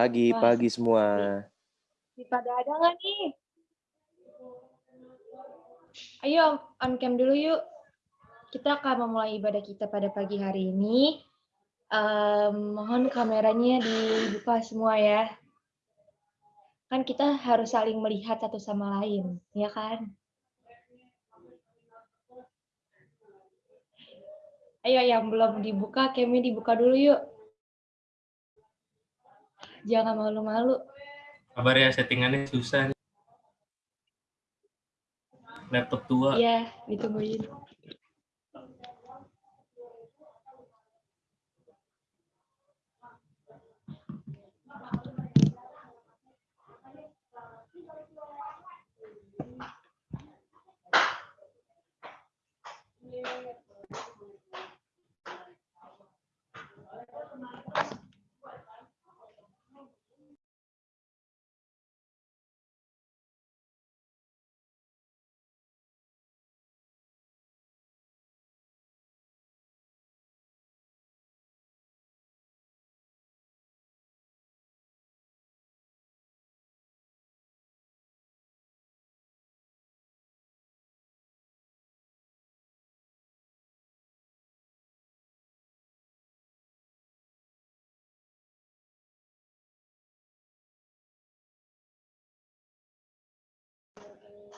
Pagi, Wah, pagi semua. Di pada ada nggak nih? Ayo on cam dulu yuk. Kita akan memulai ibadah kita pada pagi hari ini. Em, mohon kameranya dibuka semua ya. Kan kita harus saling melihat satu sama lain, ya kan? Ayo yang belum dibuka, camnya dibuka dulu yuk. Jangan malu-malu. Kabar ya settingannya susah nih. Laptop tua. Iya, ditungguin.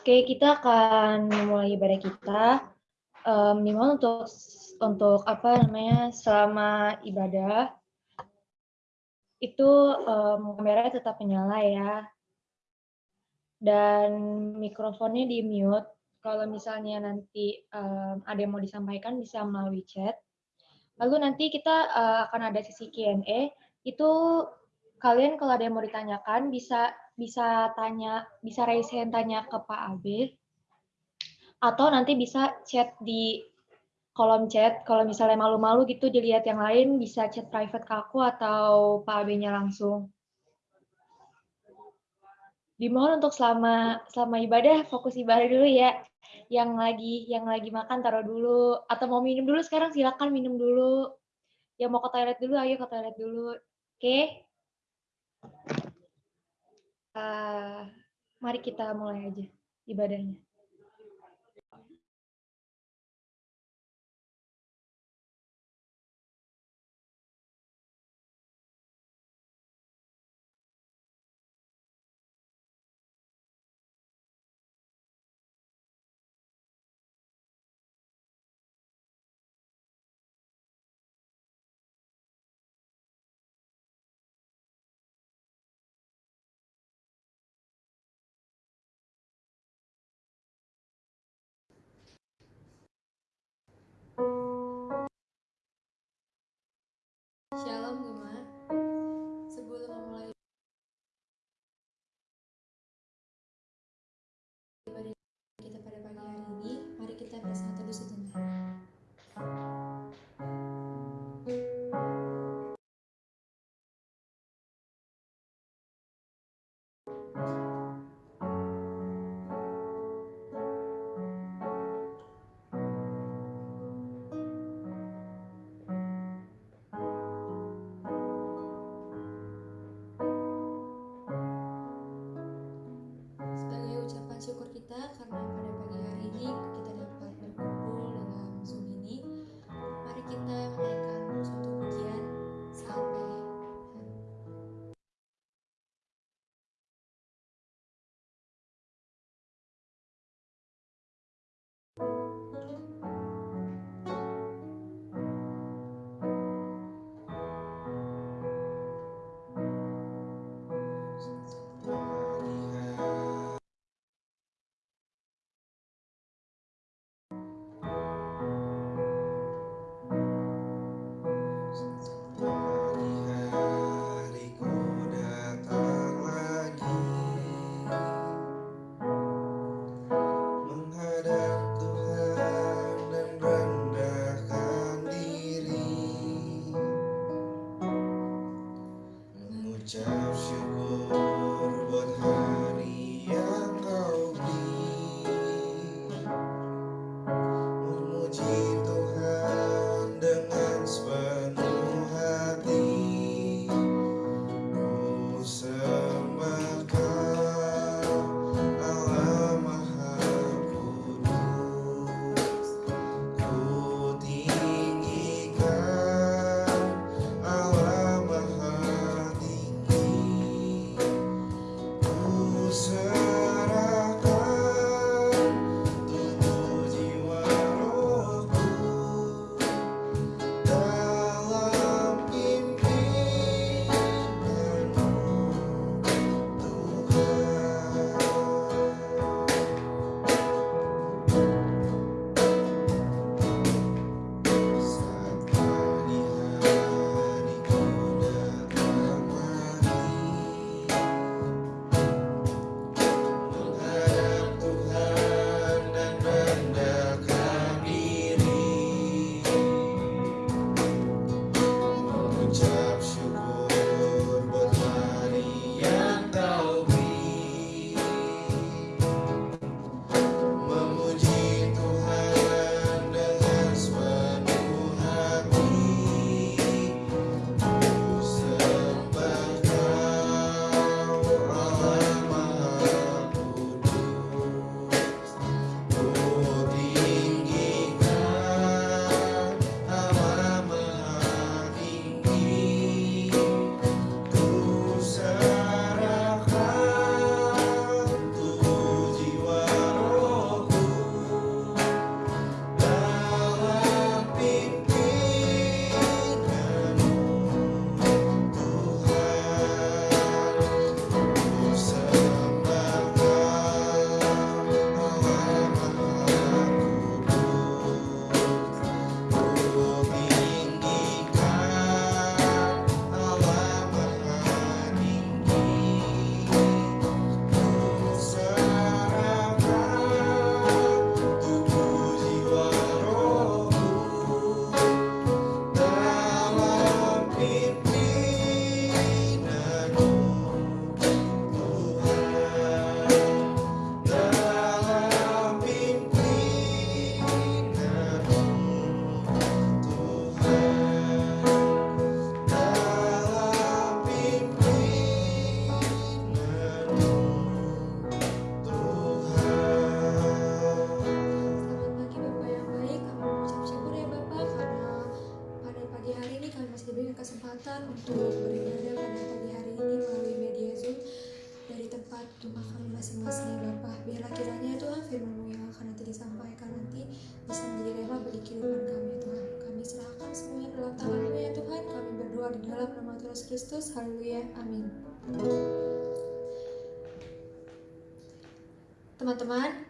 Oke, kita akan memulai ibadah kita. Um, untuk untuk apa namanya selama ibadah itu um, kamera tetap menyala ya dan mikrofonnya di mute. Kalau misalnya nanti um, ada yang mau disampaikan bisa melalui chat. Lalu nanti kita uh, akan ada sesi Q&A. Itu kalian kalau ada yang mau ditanyakan bisa bisa tanya bisa raise hand tanya ke Pak Abe atau nanti bisa chat di kolom chat, kalau misalnya malu-malu gitu dilihat yang lain, bisa chat private ke aku atau Pak AB-nya langsung. Dimohon untuk selama selama ibadah, fokus ibadah dulu ya. Yang lagi yang lagi makan taruh dulu, atau mau minum dulu sekarang silakan minum dulu. Yang mau ke toilet dulu, ayo ke toilet dulu. Oke? Uh, mari kita mulai aja ibadahnya. Shalom Gema.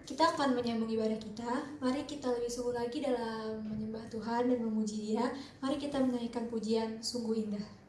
kita akan menyambung ibadah kita. Mari kita lebih sungguh lagi dalam menyembah Tuhan dan memuji Dia. Mari kita menaikkan pujian sungguh indah.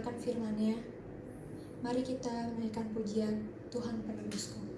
Mendengarkan firman-Nya. Mari kita menaikkan pujian Tuhan penebusku.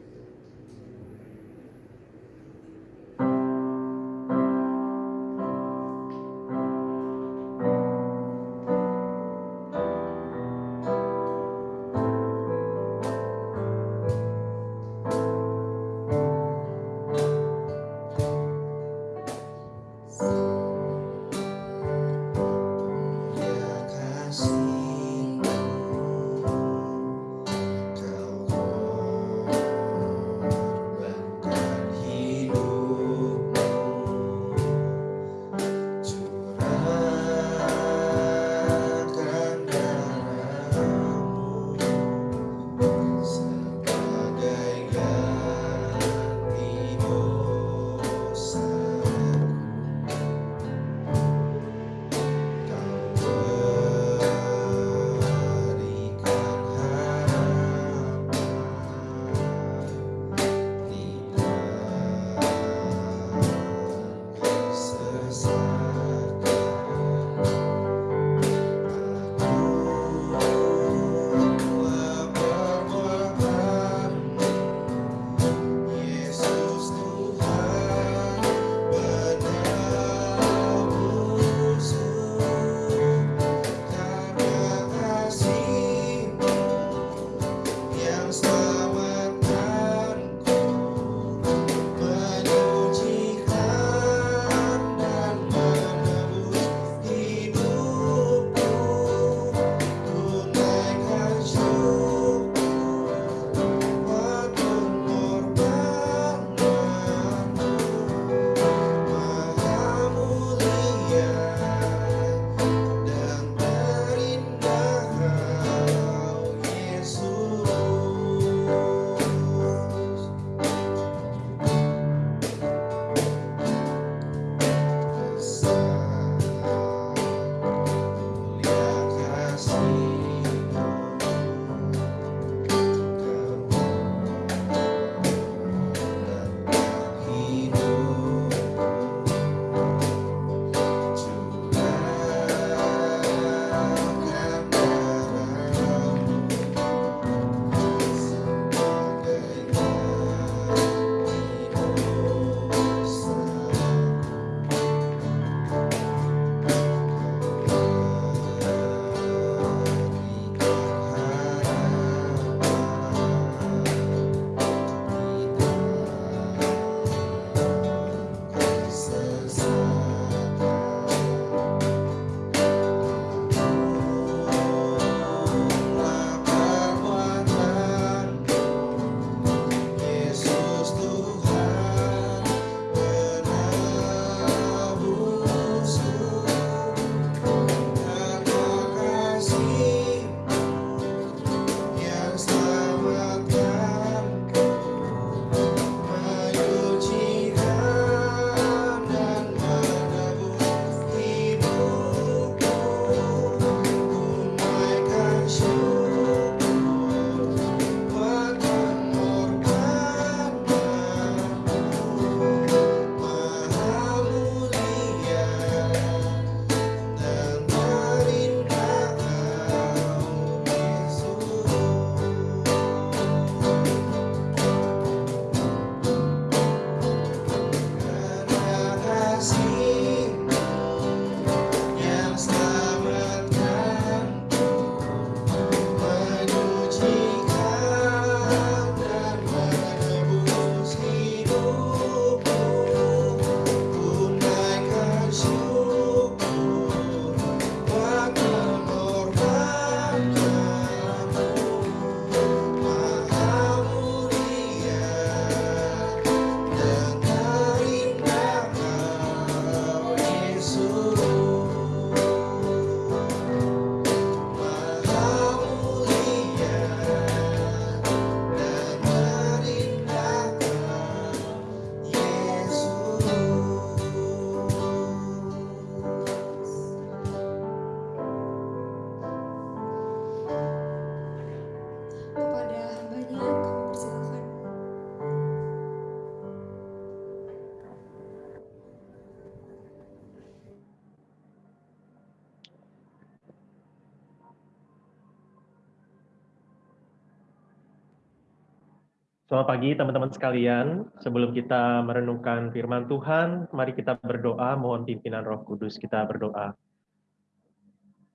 Selamat pagi teman-teman sekalian. Sebelum kita merenungkan firman Tuhan, mari kita berdoa mohon pimpinan Roh Kudus kita berdoa.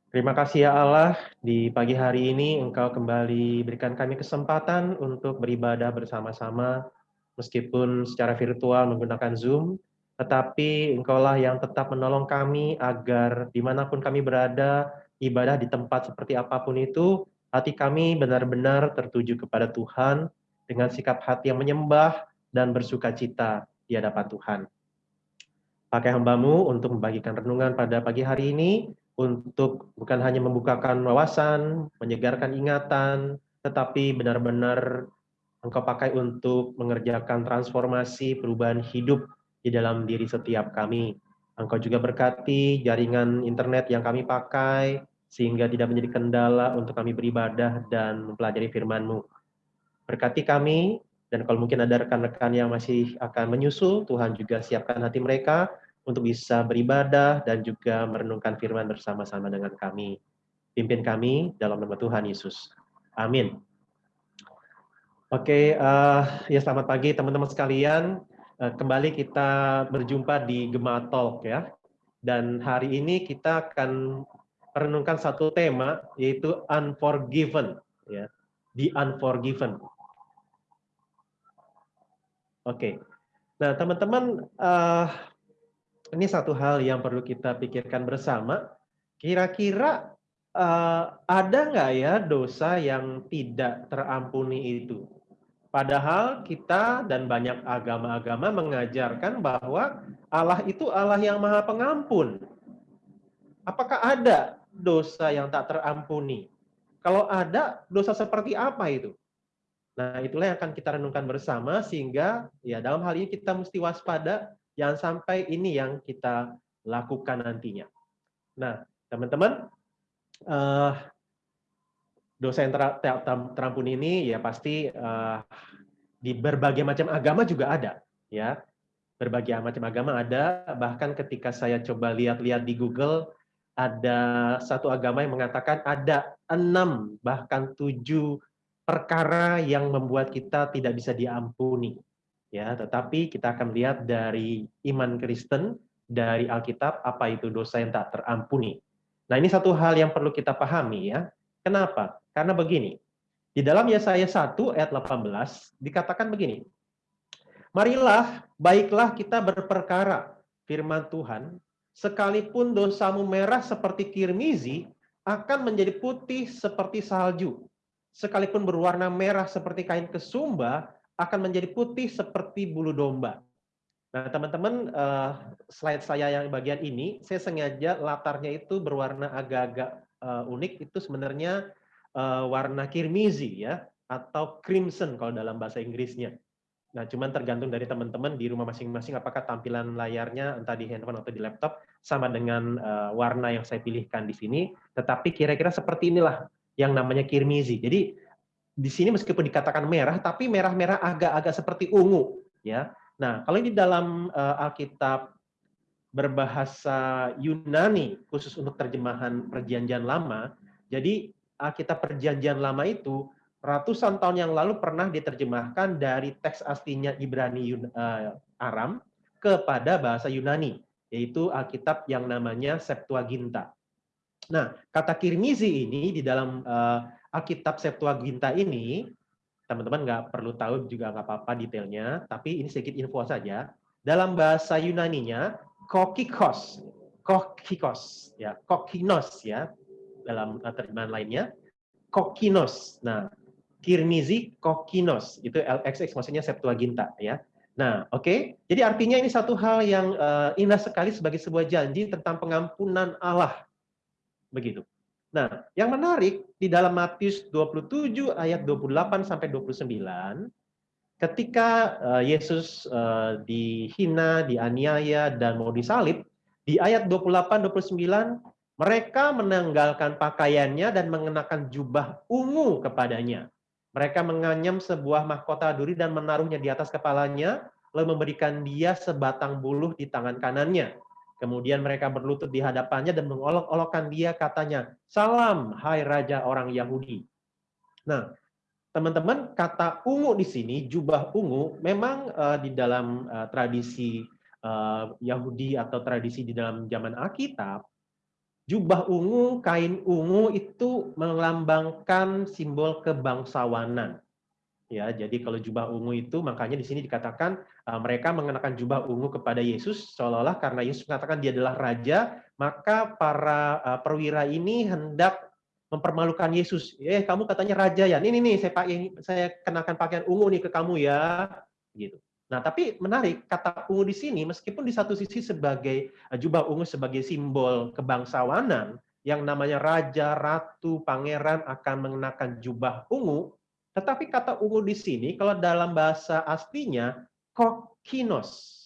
Terima kasih ya Allah, di pagi hari ini Engkau kembali berikan kami kesempatan untuk beribadah bersama-sama, meskipun secara virtual menggunakan Zoom, tetapi Engkaulah yang tetap menolong kami agar di mana pun kami berada, ibadah di tempat seperti apa pun itu, hati kami benar-benar tertuju kepada Tuhan, dengan sikap hati yang menyembah dan bersuka cita di hadapan Tuhan. Pakai hambamu untuk membagikan renungan pada pagi hari ini, untuk bukan hanya membukakan wawasan, menyegarkan ingatan, tetapi benar-benar engkau pakai untuk mengerjakan transformasi perubahan hidup di dalam diri setiap kami. Engkau juga berkati jaringan internet yang kami pakai, sehingga tidak menjadi kendala untuk kami beribadah dan mempelajari firman-Mu. Berkati kami, dan kalau mungkin ada rekan-rekan yang masih akan menyusul, Tuhan juga siapkan hati mereka untuk bisa beribadah dan juga merenungkan firman bersama-sama dengan kami. Pimpin kami dalam nama Tuhan Yesus. Amin. Oke, uh, ya selamat pagi teman-teman sekalian. Uh, kembali kita berjumpa di Gema Talk ya. Dan hari ini kita akan merenungkan satu tema yaitu unforgiven ya. The unforgiven. Oke. Nah, teman-teman, uh, ini satu hal yang perlu kita pikirkan bersama. Kira-kira uh, ada nggak ya dosa yang tidak terampuni itu? Padahal kita dan banyak agama-agama mengajarkan bahwa Allah itu Allah yang maha pengampun. Apakah ada dosa yang tak terampuni? Kalau ada, dosa seperti apa itu? Nah, itulah yang akan kita renungkan bersama sehingga ya dalam hal ini kita mesti waspada jangan sampai ini yang kita lakukan nantinya. Nah, teman-teman, uh, dosa yang ter ter terampuni ini ya pasti uh, di berbagai macam agama juga ada, ya. Berbagai macam agama ada, bahkan ketika saya coba lihat-lihat di Google, ada satu agama yang mengatakan ada enam bahkan tujuh perkara yang membuat kita tidak bisa diampuni. Ya, tetapi kita akan lihat dari iman Kristen, dari Alkitab apa itu dosa yang tak terampuni. Nah, ini satu hal yang perlu kita pahami ya. Kenapa? Karena begini. Di dalam Yesaya 1 ayat 18 dikatakan begini. Marilah, baiklah kita berperkara firman Tuhan, sekalipun dosamu merah seperti kirmizi, akan menjadi putih seperti salju sekalipun berwarna merah seperti kain kesumba, akan menjadi putih seperti bulu domba. Nah, teman-teman, uh, slide saya yang bagian ini, saya sengaja latarnya itu berwarna agak-agak uh, unik, itu sebenarnya uh, warna kirmizi ya, atau crimson kalau dalam bahasa Inggrisnya. Nah, cuman tergantung dari teman-teman di rumah masing-masing apakah tampilan layarnya entah di handphone atau di laptop sama dengan uh, warna yang saya pilihkan di sini. Tetapi kira-kira seperti inilah yang namanya kirmizi. Jadi di sini meskipun dikatakan merah, tapi merah-merah agak-agak seperti ungu, ya. Nah, kalau ini dalam uh, Alkitab berbahasa Yunani khusus untuk terjemahan Perjanjian Lama, jadi Alkitab Perjanjian Lama itu ratusan tahun yang lalu pernah diterjemahkan dari teks aslinya Ibrani uh, Aram kepada bahasa Yunani, yaitu Alkitab yang namanya Septuaginta. Nah, kata kirmizi ini di dalam uh, Alkitab Septuaginta ini, teman-teman nggak perlu tahu juga nggak apa-apa detailnya, tapi ini sedikit info saja. Dalam bahasa Yunaninya, kokikos, kokikos, ya, kokinos ya, dalam uh, terjemahan lainnya, kokinos. Nah, kirmizi kokinos itu LXX maksudnya Septuaginta ya. Nah, oke. Okay? Jadi artinya ini satu hal yang uh, indah sekali sebagai sebuah janji tentang pengampunan Allah Begitu. Nah, yang menarik di dalam Matius 27 ayat 28 sampai 29 ketika uh, Yesus uh, dihina, dianiaya dan mau disalib, di ayat 28 29 mereka menanggalkan pakaiannya dan mengenakan jubah ungu kepadanya. Mereka menganyam sebuah mahkota duri dan menaruhnya di atas kepalanya, lalu memberikan dia sebatang buluh di tangan kanannya. Kemudian mereka berlutut di hadapannya dan mengolok-olokkan dia katanya, Salam, hai Raja orang Yahudi. Nah, teman-teman, kata ungu di sini, jubah ungu, memang uh, di dalam uh, tradisi uh, Yahudi atau tradisi di dalam zaman Alkitab, jubah ungu, kain ungu itu melambangkan simbol kebangsawanan. Ya, jadi kalau jubah ungu itu makanya di sini dikatakan uh, mereka mengenakan jubah ungu kepada Yesus seolah-olah karena Yesus mengatakan dia adalah raja, maka para uh, perwira ini hendak mempermalukan Yesus. Eh, kamu katanya raja ya. Ini nih saya pakai saya kenakan pakaian ungu nih ke kamu ya, gitu. Nah, tapi menarik kata ungu di sini meskipun di satu sisi sebagai eh, jubah ungu sebagai simbol kebangsawanan yang namanya raja, ratu, pangeran akan mengenakan jubah ungu, tetapi kata ungu di sini kalau dalam bahasa aslinya kokinos.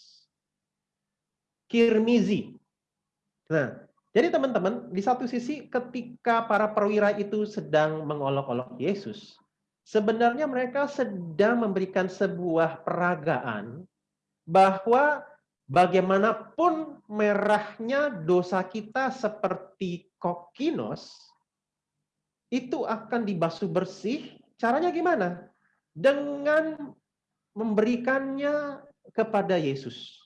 Kirmizi. Nah, jadi teman-teman, di satu sisi ketika para perwira itu sedang mengolok-olok Yesus, sebenarnya mereka sedang memberikan sebuah peragaan bahwa bagaimanapun merahnya dosa kita seperti kokinos, itu akan dibasuh bersih. Caranya gimana? Dengan memberikannya kepada Yesus.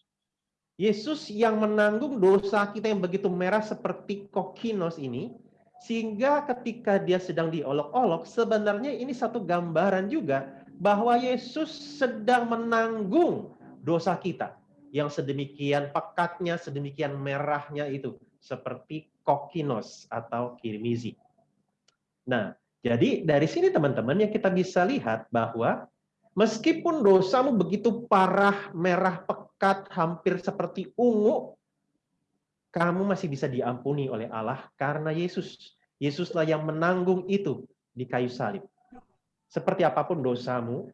Yesus yang menanggung dosa kita yang begitu merah seperti kokinos ini, sehingga ketika dia sedang diolok-olok, sebenarnya ini satu gambaran juga bahwa Yesus sedang menanggung dosa kita yang sedemikian pekatnya, sedemikian merahnya itu, seperti kokinos atau kirmizi. Nah, jadi dari sini teman-teman yang kita bisa lihat bahwa meskipun dosamu begitu parah, merah, pekat, hampir seperti ungu, kamu masih bisa diampuni oleh Allah karena Yesus. Yesuslah yang menanggung itu di kayu salib. Seperti apa pun dosamu,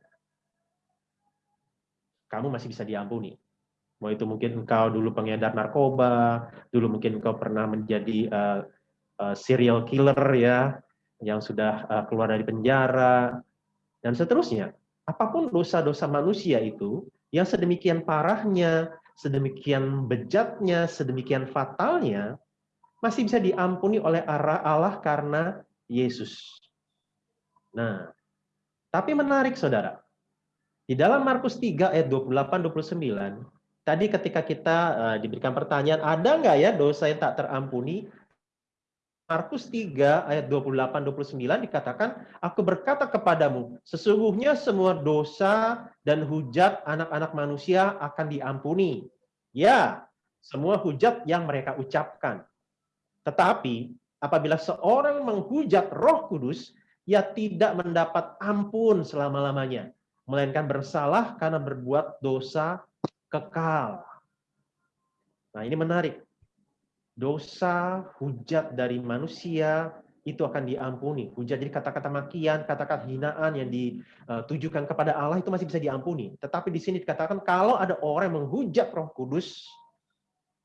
kamu masih bisa diampuni. Mau itu mungkin engkau dulu pengedar narkoba, dulu mungkin engkau pernah menjadi uh, uh, serial killer ya, yang sudah uh, keluar dari penjara, dan seterusnya. Apa pun dosa-dosa manusia itu, yang sedemikian parahnya, sedemikian bejatnya, sedemikian fatalnya, masih bisa diampuni oleh arah Allah karena Yesus. Nah, tapi menarik saudara. Di dalam Markus 3 ayat 28-29, tadi ketika kita uh, diberikan pertanyaan, ada nggak ya dosa yang tak terampuni? Markus 3 ayat 28-29 dikatakan, Aku berkata kepadamu, sesungguhnya semua dosa dan hujat anak-anak manusia akan diampuni. Ya, semua hujat yang mereka ucapkan. Tetapi, apabila seorang menghujat roh kudus, ia tidak mendapat ampun selama-lamanya. Melainkan bersalah karena berbuat dosa kekal. Nah ini menarik dosa, hujat dari manusia itu akan diampuni. Hujat jadi kata-kata makian, kata-kata hinaan yang ditujukan kepada Allah itu masih bisa diampuni. Tetapi di sini dikatakan kalau ada orang yang menghujat Roh Kudus,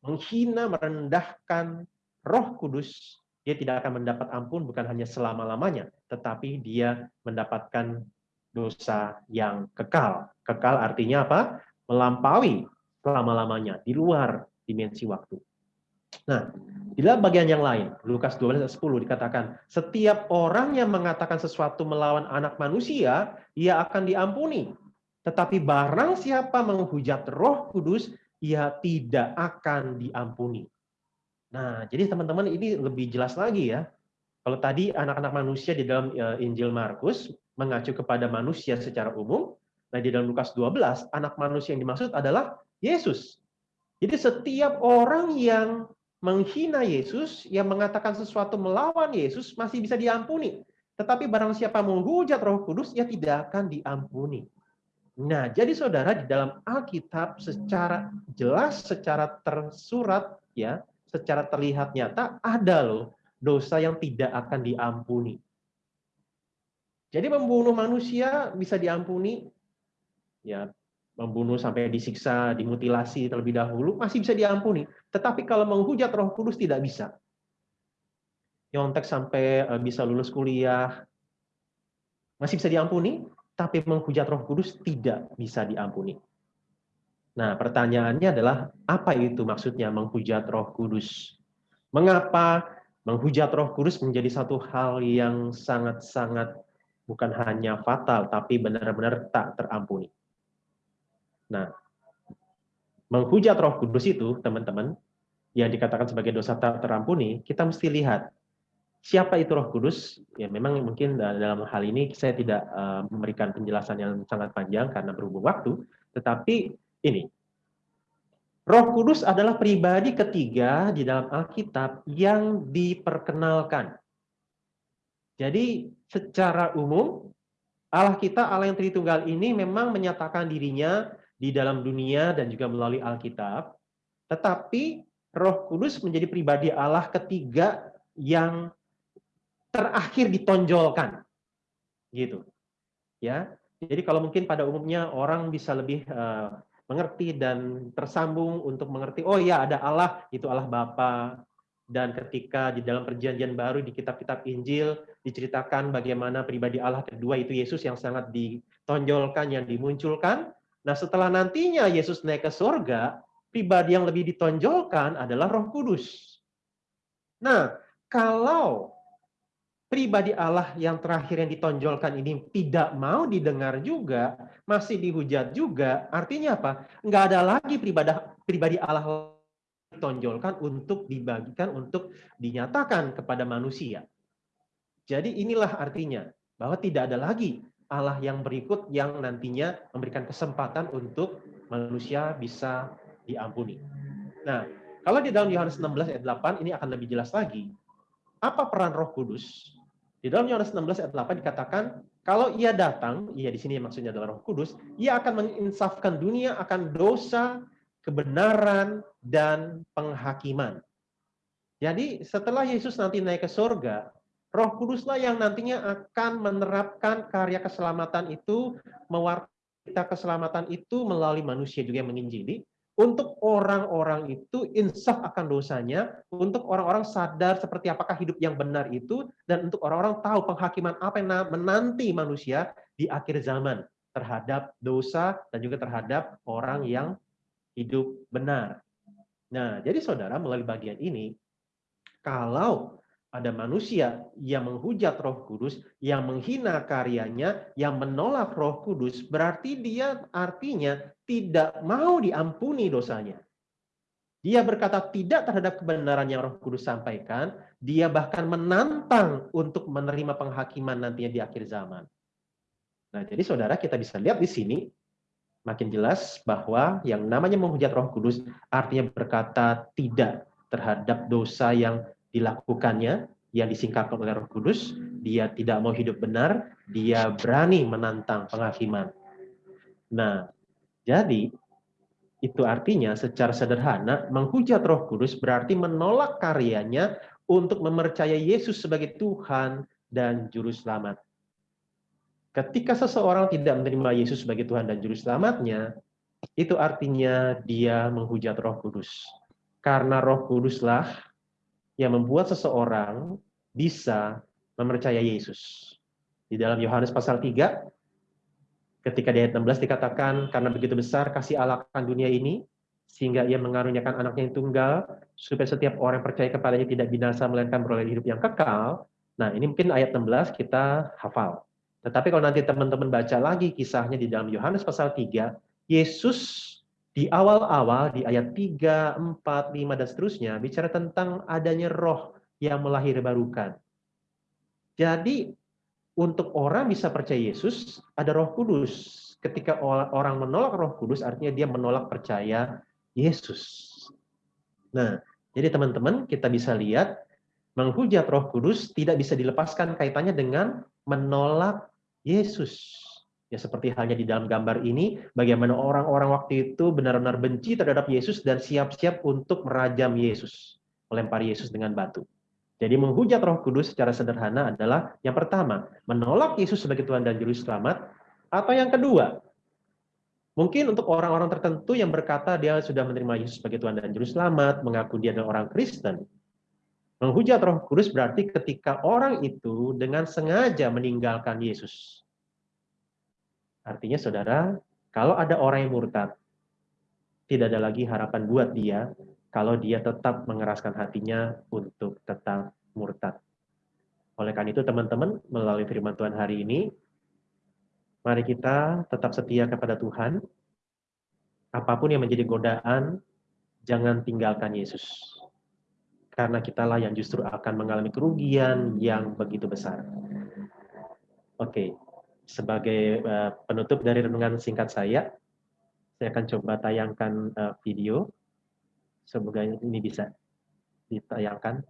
menghina, merendahkan Roh Kudus, dia tidak akan mendapat ampun bukan hanya selama-lamanya, tetapi dia mendapatkan dosa yang kekal. Kekal artinya apa? Melampaui selama-lamanya, di luar dimensi waktu. Nah, di dalam bagian yang lain, Lukas 12 ayat 10 dikatakan, setiap orang yang mengatakan sesuatu melawan anak manusia, ia akan diampuni. Tetapi barang siapa menghujat roh kudus, ia tidak akan diampuni. Nah, jadi teman-teman ini lebih jelas lagi ya. Kalau tadi anak-anak manusia di dalam eh, Injil Markus mengacu kepada manusia secara umum, nah di dalam Lukas 12, anak manusia yang dimaksud adalah Yesus. Jadi setiap orang yang menghina Yesus, yang mengatakan sesuatu melawan Yesus masih bisa diampuni. Tetapi barang siapa menghujat Roh Kudus, ya tidak akan diampuni. Nah, jadi saudara di dalam Alkitab secara jelas, secara tersurat, ya, secara terlihat nyata ada loh dosa yang tidak akan diampuni. Jadi membunuh manusia bisa diampuni, ya membunuh sampai disiksa, dimutilasi terlebih dahulu, masih bisa diampuni. Tetapi kalau menghujat roh kudus tidak bisa. Nyontek sampai eh, bisa lulus kuliah, masih bisa diampuni, tapi menghujat roh kudus tidak bisa diampuni. Nah, pertanyaannya adalah, apa itu maksudnya menghujat roh kudus? Mengapa menghujat roh kudus menjadi satu hal yang sangat-sangat bukan hanya fatal, tapi benar-benar tak terampuni. Nah, menghujat Roh Kudus itu, teman-teman, yang dikatakan sebagai dosa tak terampuni, kita mesti lihat siapa itu Roh Kudus. Ya, memang mungkin dalam hal ini saya tidak uh, memberikan penjelasan yang sangat panjang karena berhubung waktu, tetapi ini Roh Kudus adalah pribadi ketiga di dalam Alkitab yang diperkenalkan. Jadi secara umum Allah kita, Allah yang Tritunggal ini memang menyatakan dirinya di dalam dunia dan juga melalui Alkitab. Tetapi Roh Kudus menjadi pribadi Allah ketiga yang terakhir ditonjolkan. Gitu. Ya. Jadi kalau mungkin pada umumnya orang bisa lebih uh, mengerti dan tersambung untuk mengerti oh ya ada Allah itu Allah Bapa dan ketika di dalam perjanjian baru di kitab-kitab Injil diceritakan bagaimana pribadi Allah kedua itu Yesus yang sangat ditonjolkan yang dimunculkan nah setelah nantinya Yesus naik ke surga pribadi yang lebih ditonjolkan adalah Roh Kudus nah kalau pribadi Allah yang terakhir yang ditonjolkan ini tidak mau didengar juga, masih dihujat juga, artinya apa? Enggak ada lagi pribadi pribadi Allah ditonjolkan untuk dibagikan, untuk dinyatakan kepada manusia. Jadi inilah artinya bahwa tidak ada lagi Allah yang berikut yang nantinya memberikan kesempatan untuk manusia bisa diampuni. Nah, kalau di dalam Yohanes 16 ayat 8 ini akan lebih jelas lagi. Apa peran Roh Kudus? Di dalam Yohanes 16 ayat 8 dikatakan, kalau ia datang, ia di sini maksudnya adalah Roh Kudus, ia akan menginsafkan dunia akan dosa, kebenaran, dan penghakiman. Jadi setelah Yesus nanti naik ke surga, Roh Kuduslah yang nantinya akan menerapkan karya keselamatan itu, mewarta keselamatan itu melalui manusia juga yang menginjili, untuk orang-orang itu insaf akan dosanya, untuk orang-orang sadar seperti apakah hidup yang benar itu, dan untuk orang-orang tahu penghakiman apa yang menanti manusia di akhir zaman terhadap dosa dan juga terhadap orang yang hidup benar. Nah, jadi saudara melalui bagian ini, kalau ada manusia yang menghujat Roh Kudus, yang menghina karyanya, yang menolak Roh Kudus, berarti dia artinya tidak mau diampuni dosanya. Dia berkata tidak terhadap kebenaran yang Roh Kudus sampaikan, dia bahkan menantang untuk menerima penghakiman nantinya di akhir zaman. Nah, jadi saudara kita bisa lihat di sini makin jelas bahwa yang namanya menghujat Roh Kudus artinya berkata tidak terhadap dosa yang dilakukannya yang disingkapkan oleh Roh Kudus, dia tidak mau hidup benar, dia berani menantang penghakiman. Nah, jadi itu artinya secara sederhana menghujat Roh Kudus berarti menolak karyanya untuk mempercayai Yesus sebagai Tuhan dan juru selamat. Ketika seseorang tidak menerima Yesus sebagai Tuhan dan juru selamatnya, itu artinya dia menghujat Roh Kudus. Karena Roh Kuduslah yang membuat seseorang bisa mempercayai Yesus. Di dalam Yohanes pasal 3, ketika di ayat 16 dikatakan, karena begitu besar kasih Allah akan dunia ini, sehingga ia mengaruniakan anaknya yang tunggal, supaya setiap orang yang percaya kepadanya tidak binasa, melainkan beroleh hidup yang kekal. Nah, ini mungkin ayat 16 kita hafal. Tetapi kalau nanti teman-teman baca lagi kisahnya di dalam Yohanes pasal 3, Yesus di awal-awal di ayat 3, 4, 5 dan seterusnya bicara tentang adanya roh yang melahirbarukan. Jadi untuk orang bisa percaya Yesus ada Roh Kudus. Ketika orang menolak Roh Kudus artinya dia menolak percaya Yesus. Nah, jadi teman-teman kita bisa lihat menghujat Roh Kudus tidak bisa dilepaskan kaitannya dengan menolak Yesus. Ya seperti halnya di dalam gambar ini, bagaimana orang-orang waktu itu benar-benar benci terhadap Yesus dan siap-siap untuk merajam Yesus, melempar Yesus dengan batu. Jadi menghujat Roh Kudus secara sederhana adalah yang pertama, menolak Yesus sebagai Tuhan dan Juru Selamat, atau yang kedua, mungkin untuk orang-orang tertentu yang berkata dia sudah menerima Yesus sebagai Tuhan dan Juru Selamat, mengaku dia adalah orang Kristen, menghujat Roh Kudus berarti ketika orang itu dengan sengaja meninggalkan Yesus Artinya saudara, kalau ada orang yang murtad, tidak ada lagi harapan buat dia kalau dia tetap mengeraskan hatinya untuk tetap murtad. Oleh karena itu teman-teman melalui firman Tuhan hari ini, mari kita tetap setia kepada Tuhan. Apa pun yang menjadi godaan, jangan tinggalkan Yesus. Karena kitalah yang justru akan mengalami kerugian yang begitu besar. Oke, sebagai uh, penutup dari renungan singkat saya, saya akan coba tayangkan uh, video. Semoga ini bisa ditayangkan.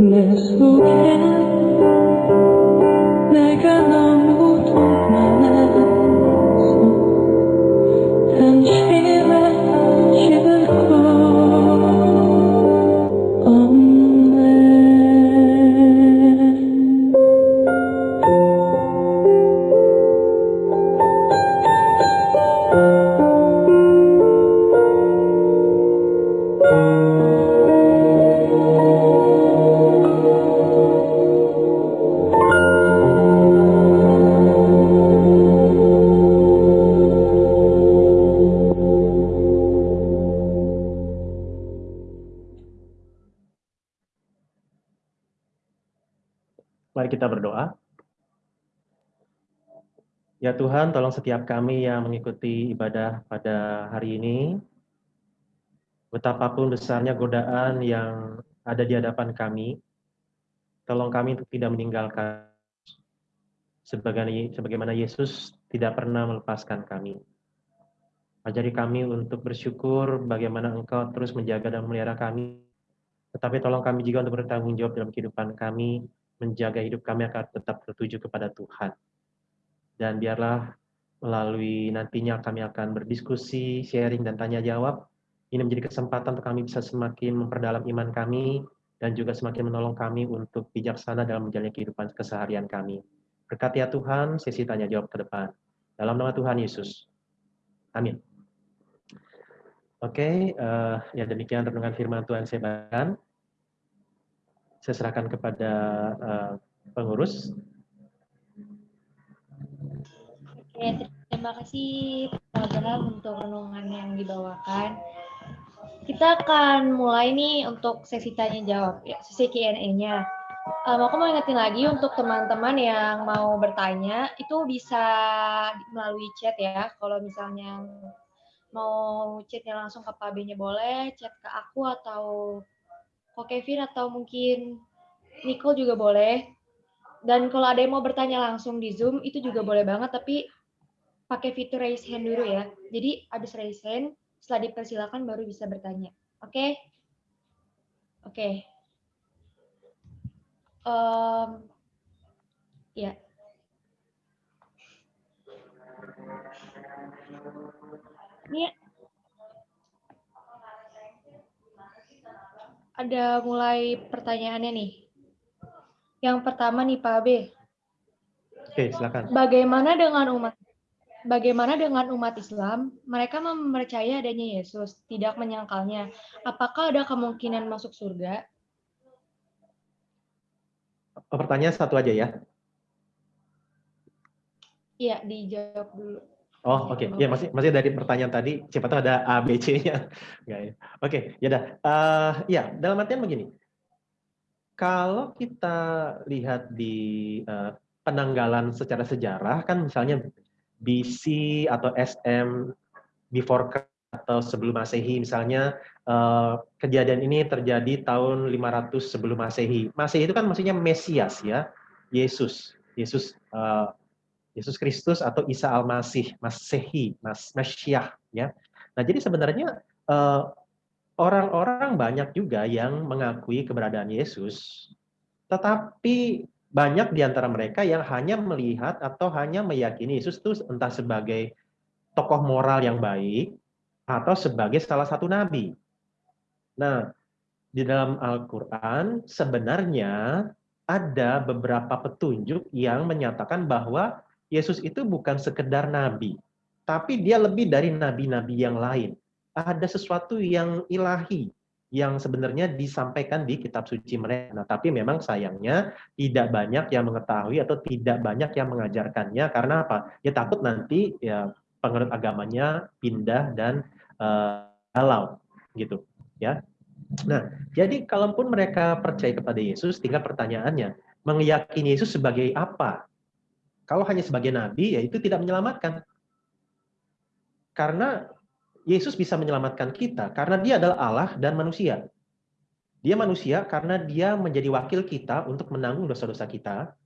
내 속에 Tuhan, tolong setiap kami yang mengikuti ibadah pada hari ini, betapapun besarnya godaan yang ada di hadapan kami, tolong kami untuk tidak meninggalkan sebagaimana Yesus tidak pernah melepaskan kami. Ajari kami untuk bersyukur bagaimana Engkau terus menjaga dan memelihara kami. Tetapi tolong kami juga untuk bertanggung jawab dalam kehidupan kami, menjaga hidup kami akan tetap tertuju kepada Tuhan. Dan biarlah melalui nantinya kami akan berdiskusi, sharing, dan tanya jawab. Ini menjadi kesempatan untuk kami bisa semakin memperdalam iman kami, dan juga semakin menolong kami untuk bijaksana dalam menjalani kehidupan keseharian kami. Berkati ya Tuhan, sesi tanya jawab ke depan. Dalam nama Tuhan Yesus. Amin. Oke, uh, ya demikian renungan firman Tuhan saya bagikan. Saya serahkan kepada uh, pengurus. Oke, terima kasih Pak Abraham untuk renungan yang dibawakan. Kita akan mulai nih untuk sesi tanya jawab, ya, sesi Q&A-nya. Um, aku mau ingetin lagi untuk teman-teman yang mau bertanya, itu bisa melalui chat ya. Kalau misalnya mau chatnya langsung ke Pak B-nya boleh, chat ke aku atau Ko Kevin atau mungkin Nicole juga boleh. Dan kalau ada yang mau bertanya langsung di Zoom, itu juga boleh banget, tapi pakai fitur raise hand dulu ya. Jadi habis raise hand, setelah dipersilakan baru bisa bertanya. Oke? Okay? Oke. Okay. Um, ya. Ini ada mulai pertanyaannya nih. Yang pertama nih Pak B. Oke, silakan. Bagaimana dengan umat bagaimana dengan umat Islam? Mereka mempercayai adanya Yesus, tidak menyangkalnya. Apakah ada kemungkinan masuk surga? Pertanyaan satu aja ya. Iya, dijawab dulu. Oh, oke. Ya, masih masih dari pertanyaan tadi, siapa tahu ada A, B, C-nya. Ya. Oke, ya udah. Eh, ya, dalam artian begini. Kalau kita lihat di eh, penanggalan secara sejarah kan misalnya BC atau SM before atau sebelum Masehi misalnya eh, kejadian ini terjadi tahun 500 sebelum Masehi. Masehi itu kan maksudnya Mesias ya, Yesus. Yesus eh, Yesus Kristus atau Isa Al-Masih, Masehi, Mas Mesiah ya. Nah, jadi sebenarnya eh, orang-orang banyak juga yang mengakui keberadaan Yesus, tetapi banyak di antara mereka yang hanya melihat atau hanya meyakini Yesus itu entah sebagai tokoh moral yang baik atau sebagai salah satu nabi. Nah, di dalam Al-Qur'an sebenarnya ada beberapa petunjuk yang menyatakan bahwa Yesus itu bukan sekedar nabi, tapi dia lebih dari nabi-nabi yang lain. Ada sesuatu yang ilahi yang sebenarnya disampaikan di kitab suci mereka. Nah, tapi memang sayangnya tidak banyak yang mengetahui atau tidak banyak yang mengajarkannya karena apa? Ya takut nanti ya penganut agamanya pindah dan uh, halau gitu, ya. Nah, jadi kalaupun mereka percaya kepada Yesus, tinggal pertanyaannya, meyakini Yesus sebagai apa? Kalau hanya sebagai nabi, ya itu tidak menyelamatkan. Karena Yesus bisa menyelamatkan kita, karena dia adalah Allah dan manusia. Dia manusia karena dia menjadi wakil kita untuk menanggung dosa-dosa kita.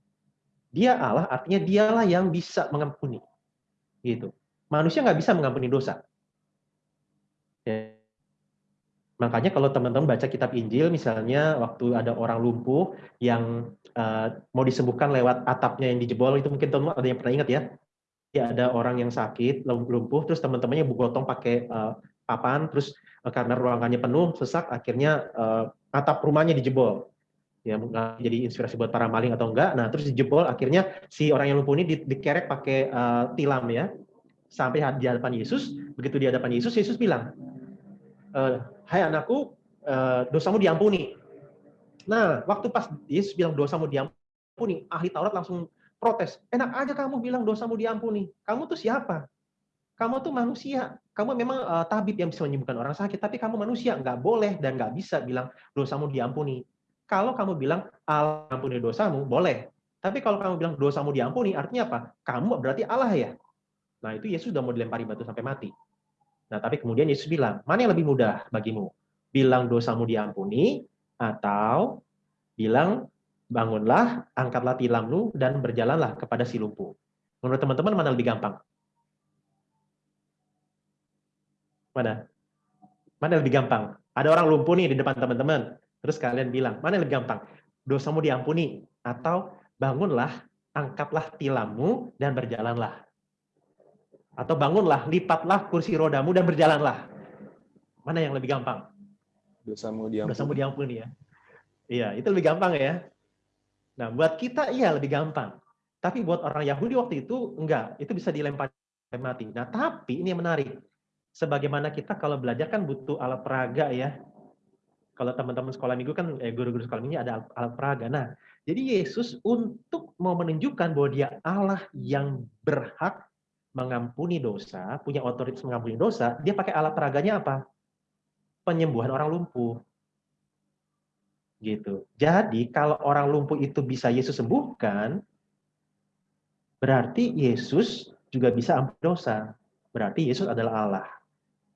Dia Allah, artinya dialah yang bisa mengampuni. Gitu. Manusia nggak bisa mengampuni dosa. Ya. Makanya kalau teman-teman baca kitab Injil, misalnya waktu ada orang lumpuh yang uh, mau disembuhkan lewat atapnya yang dijebol, itu mungkin teman-teman ada yang pernah ingat ya? Ya ada orang yang sakit, lumpuh, terus teman-temannya gotong pakai uh, papan, terus uh, karena ruangannya penuh, sesak, akhirnya uh, atap rumahnya dijebol. Ya, jadi inspirasi buat para maling atau enggak. Nah, terus dijebol, akhirnya si orang yang lumpuh ini di, dikerek pakai uh, tilam ya, sampai di hadapan Yesus. Begitu di hadapan Yesus, Yesus bilang, uh, hai anakku, uh, dosamu diampuni. Nah, waktu pas Yesus bilang dosamu diampuni, ahli Taurat langsung protes. Enak aja kamu bilang dosamu diampuni. Kamu tuh siapa? Kamu tuh manusia. Kamu memang uh, tabib yang bisa menyembuhkan orang sakit, tapi kamu manusia. Nggak boleh dan nggak bisa bilang dosamu diampuni. Kalau kamu bilang Allah ampuni dosamu, boleh. Tapi kalau kamu bilang dosamu diampuni, artinya apa? Kamu berarti Allah ya. Nah, itu Yesus sudah mau dilempari batu sampai mati. Nah, tapi kemudian Yesus bilang, mana yang lebih mudah bagimu? Bilang dosamu diampuni, atau bilang, bangunlah, angkatlah tilammu, dan berjalanlah kepada si lumpuh. Menurut teman-teman, mana lebih gampang? Mana? Mana lebih gampang? Ada orang lumpuh nih di depan teman-teman. Terus kalian bilang, mana yang lebih gampang? Dosamu diampuni, atau bangunlah, angkatlah tilammu, dan berjalanlah. Atau bangunlah, lipatlah kursi rodamu dan berjalanlah. Mana yang lebih gampang? Dosamu diampuni. Dosamu diampuni ya. Iya, itu lebih gampang ya. Nah, buat kita iya lebih gampang. Tapi buat orang Yahudi waktu itu enggak, itu bisa dilempar mati. Nah, tapi ini yang menarik. Sebagaimana kita kalau belajar kan butuh alat peraga ya. Kalau teman-teman sekolah minggu kan eh, guru-guru sekolah minggu ada alat peraga. Nah, jadi Yesus untuk mau menunjukkan bahwa dia Allah yang berhak mengampuni dosa, punya otoritas mengampuni dosa, dia pakai alat peraganya apa? Penyembuhan orang lumpuh. Gitu. Jadi kalau orang lumpuh itu bisa Yesus sembuhkan, berarti Yesus juga bisa ampuni dosa. Berarti Yesus adalah Allah.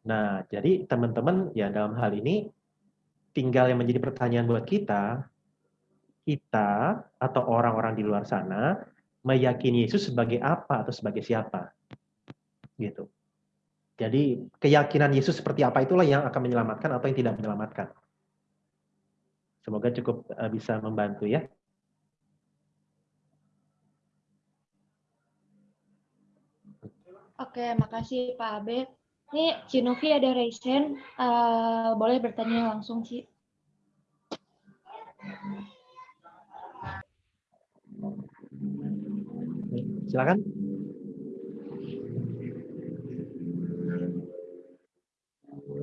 Nah, jadi teman-teman ya dalam hal ini tinggal yang menjadi pertanyaan buat kita, kita atau orang-orang di luar sana meyakini Yesus sebagai apa atau sebagai siapa gitu. Jadi keyakinan Yesus seperti apa itulah yang akan menyelamatkan atau yang tidak menyelamatkan. Semoga cukup eh, bisa membantu ya. Oke, makasih Pak Abe. Ini Cinovi ada raise uh, boleh bertanya langsung sih. Silakan.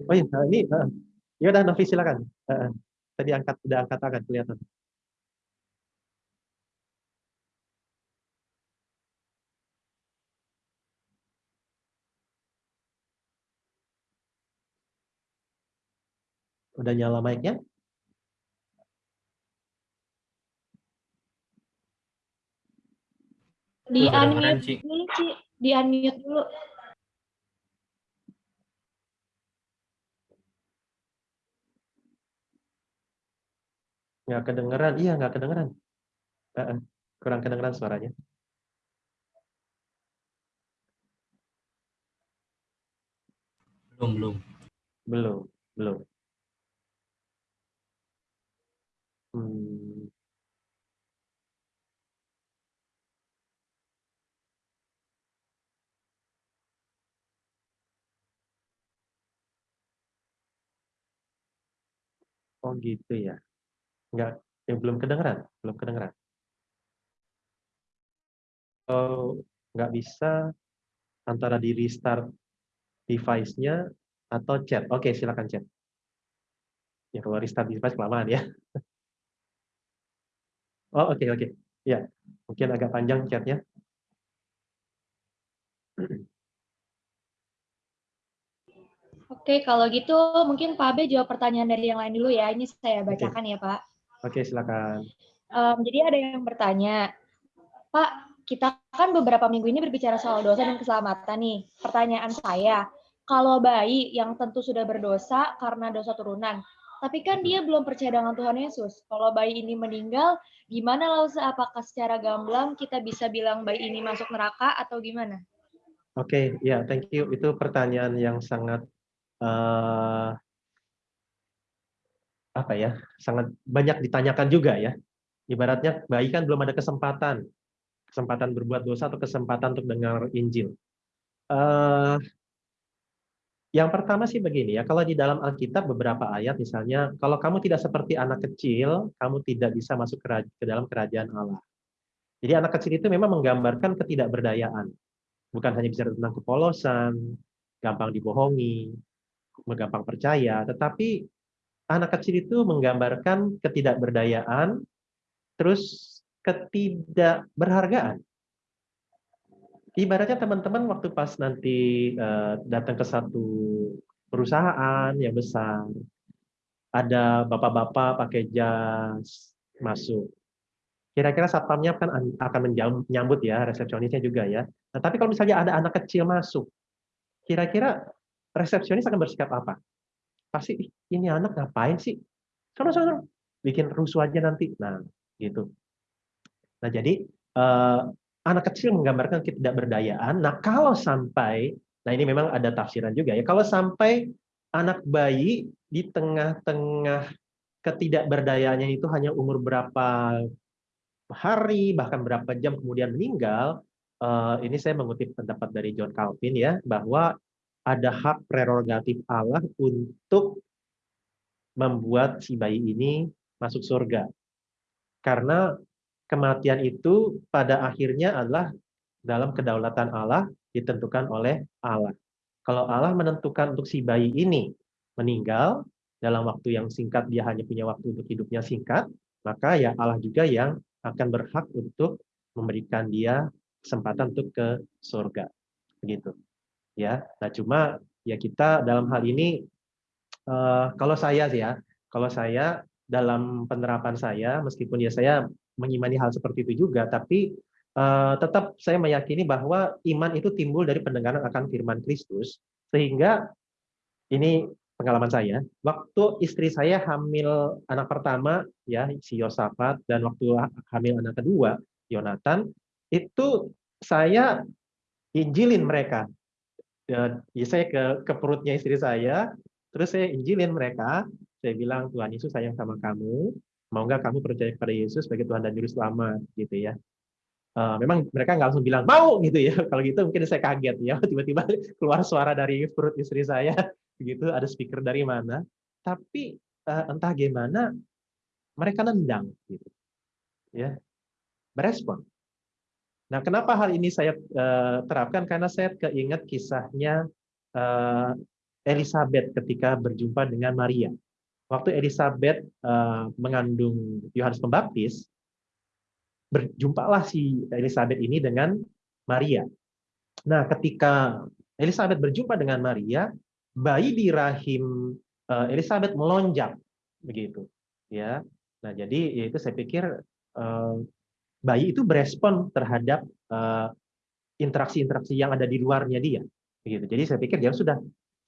Oh iya, eh, ini, uh, ya udah Novi silakan. Uh, tadi angkat udah angkat tangan kelihatan. Udah nyala mic-nya? Di unmute dulu. Di unmute dulu. Nggak kedengeran, iya nggak kedengeran. Uh, kurang kedengeran suaranya. Belum, belum. Belum, belum. Hmm. Oh gitu ya. Nggak, ya belum kedengeran, belum kedengeran. Oh, nggak bisa antara di restart device-nya atau chat. Oke, silakan chat. Ya kalau restart device kelamaan ya. Oh oke oke. Ya, mungkin agak panjang chatnya. Oke, kalau gitu mungkin Pak Abe jawab pertanyaan dari yang lain dulu ya. Ini saya Oke. bacakan ya, Pak. Oke, silakan. Em, jadi ada yang bertanya, Pak, kita kan beberapa minggu ini berbicara soal dosa dan keselamatan nih. Pertanyaan saya, kalau bayi yang tentu sudah berdosa karena dosa turunan, tapi kan dia belum percaya dengan Tuhan Yesus. Kalau bayi ini meninggal, gimana Lausa? Apakah secara gamblang kita bisa bilang bayi ini masuk neraka atau gimana? Oke, ya, thank you. Itu pertanyaan yang sangat eh, apa ya? Sangat banyak ditanyakan juga ya. Ibaratnya bayi kan belum ada kesempatan, kesempatan berbuat dosa atau kesempatan untuk dengar Injil. Eh, yang pertama sih begini ya, kalau di dalam Alkitab beberapa ayat misalnya, kalau kamu tidak seperti anak kecil, kamu tidak bisa masuk ke dalam kerajaan Allah. Jadi anak kecil itu memang menggambarkan ketidakberdayaan. Bukan hanya bicara tentang kepolosan, gampang dibohongi, gampang percaya, tetapi anak kecil itu menggambarkan ketidakberdayaan, terus ketidakberhargaan. Ibaratnya teman-teman waktu pas nanti eh, datang ke satu perusahaan yang besar, ada bapak-bapak pakai jas masuk. Kira-kira satpamnya kan an- akan menyambut ya, resepsionisnya juga ya. Nah, tapi kalau misalnya ada anak kecil masuk, kira-kira resepsionis akan bersikap apa? Pasti "Ih, ini anak ngapain sih? Sono sono, bikin rusuh aja nanti. Nah, gitu. Nah, jadi eh, anak kecil menggambarkan ketidakberdayaan. Nah, kalau sampai, nah ini memang ada tafsiran juga ya. Kalau sampai anak bayi di tengah-tengah ketidakberdayaannya itu hanya umur berapa hari, bahkan berapa jam kemudian meninggal, eh, ini saya mengutip pendapat dari John Calvin ya, bahwa ada hak prerogatif Allah untuk membuat si bayi ini masuk surga. Karena kematian itu pada akhirnya adalah dalam kedaulatan Allah ditentukan oleh Allah. Kalau Allah menentukan untuk si bayi ini meninggal dalam waktu yang singkat, dia hanya punya waktu untuk hidupnya singkat, maka ya Allah juga yang akan berhak untuk memberikan dia kesempatan untuk ke surga. Begitu. Ya. Nah, cuma ya kita dalam hal ini eh, kalau saya sih ya, kalau saya dalam penerapan saya meskipun ya saya mengimani hal seperti itu juga, tapi eh, tetap saya meyakini bahwa iman itu timbul dari pendengaran akan firman Kristus, sehingga ini pengalaman saya, waktu istri saya hamil anak pertama, ya si Yosafat, dan waktu hamil anak kedua, Yonatan, itu saya injilin mereka. Ya, saya ke, ke perutnya istri saya, terus saya injilin mereka, saya bilang Tuhan Yesus sayang sama kamu, mau nggak kamu percaya kepada Yesus sebagai Tuhan dan Juru Selamat, gitu ya. Uh, memang mereka nggak langsung bilang mau gitu ya. Kalau gitu mungkin saya kaget ya, tiba-tiba keluar suara dari perut istri saya, begitu ada speaker dari mana. Tapi uh, entah gimana mereka nendang, gitu, ya, berespon. Nah, kenapa hal ini saya uh, terapkan? Karena saya keinget kisahnya uh, Elizabeth ketika berjumpa dengan Maria. Waktu Elizabeth eh, mengandung Yohanes Pembaptis, berjumpalah si Elizabeth ini dengan Maria. Nah, ketika Elizabeth berjumpa dengan Maria, bayi di rahim eh, Elizabeth melonjak begitu, ya. Nah, jadi yaitu saya pikir eh, bayi itu berespon terhadap eh, interaksi-interaksi yang ada di luarnya dia, begitu. Jadi saya pikir dia sudah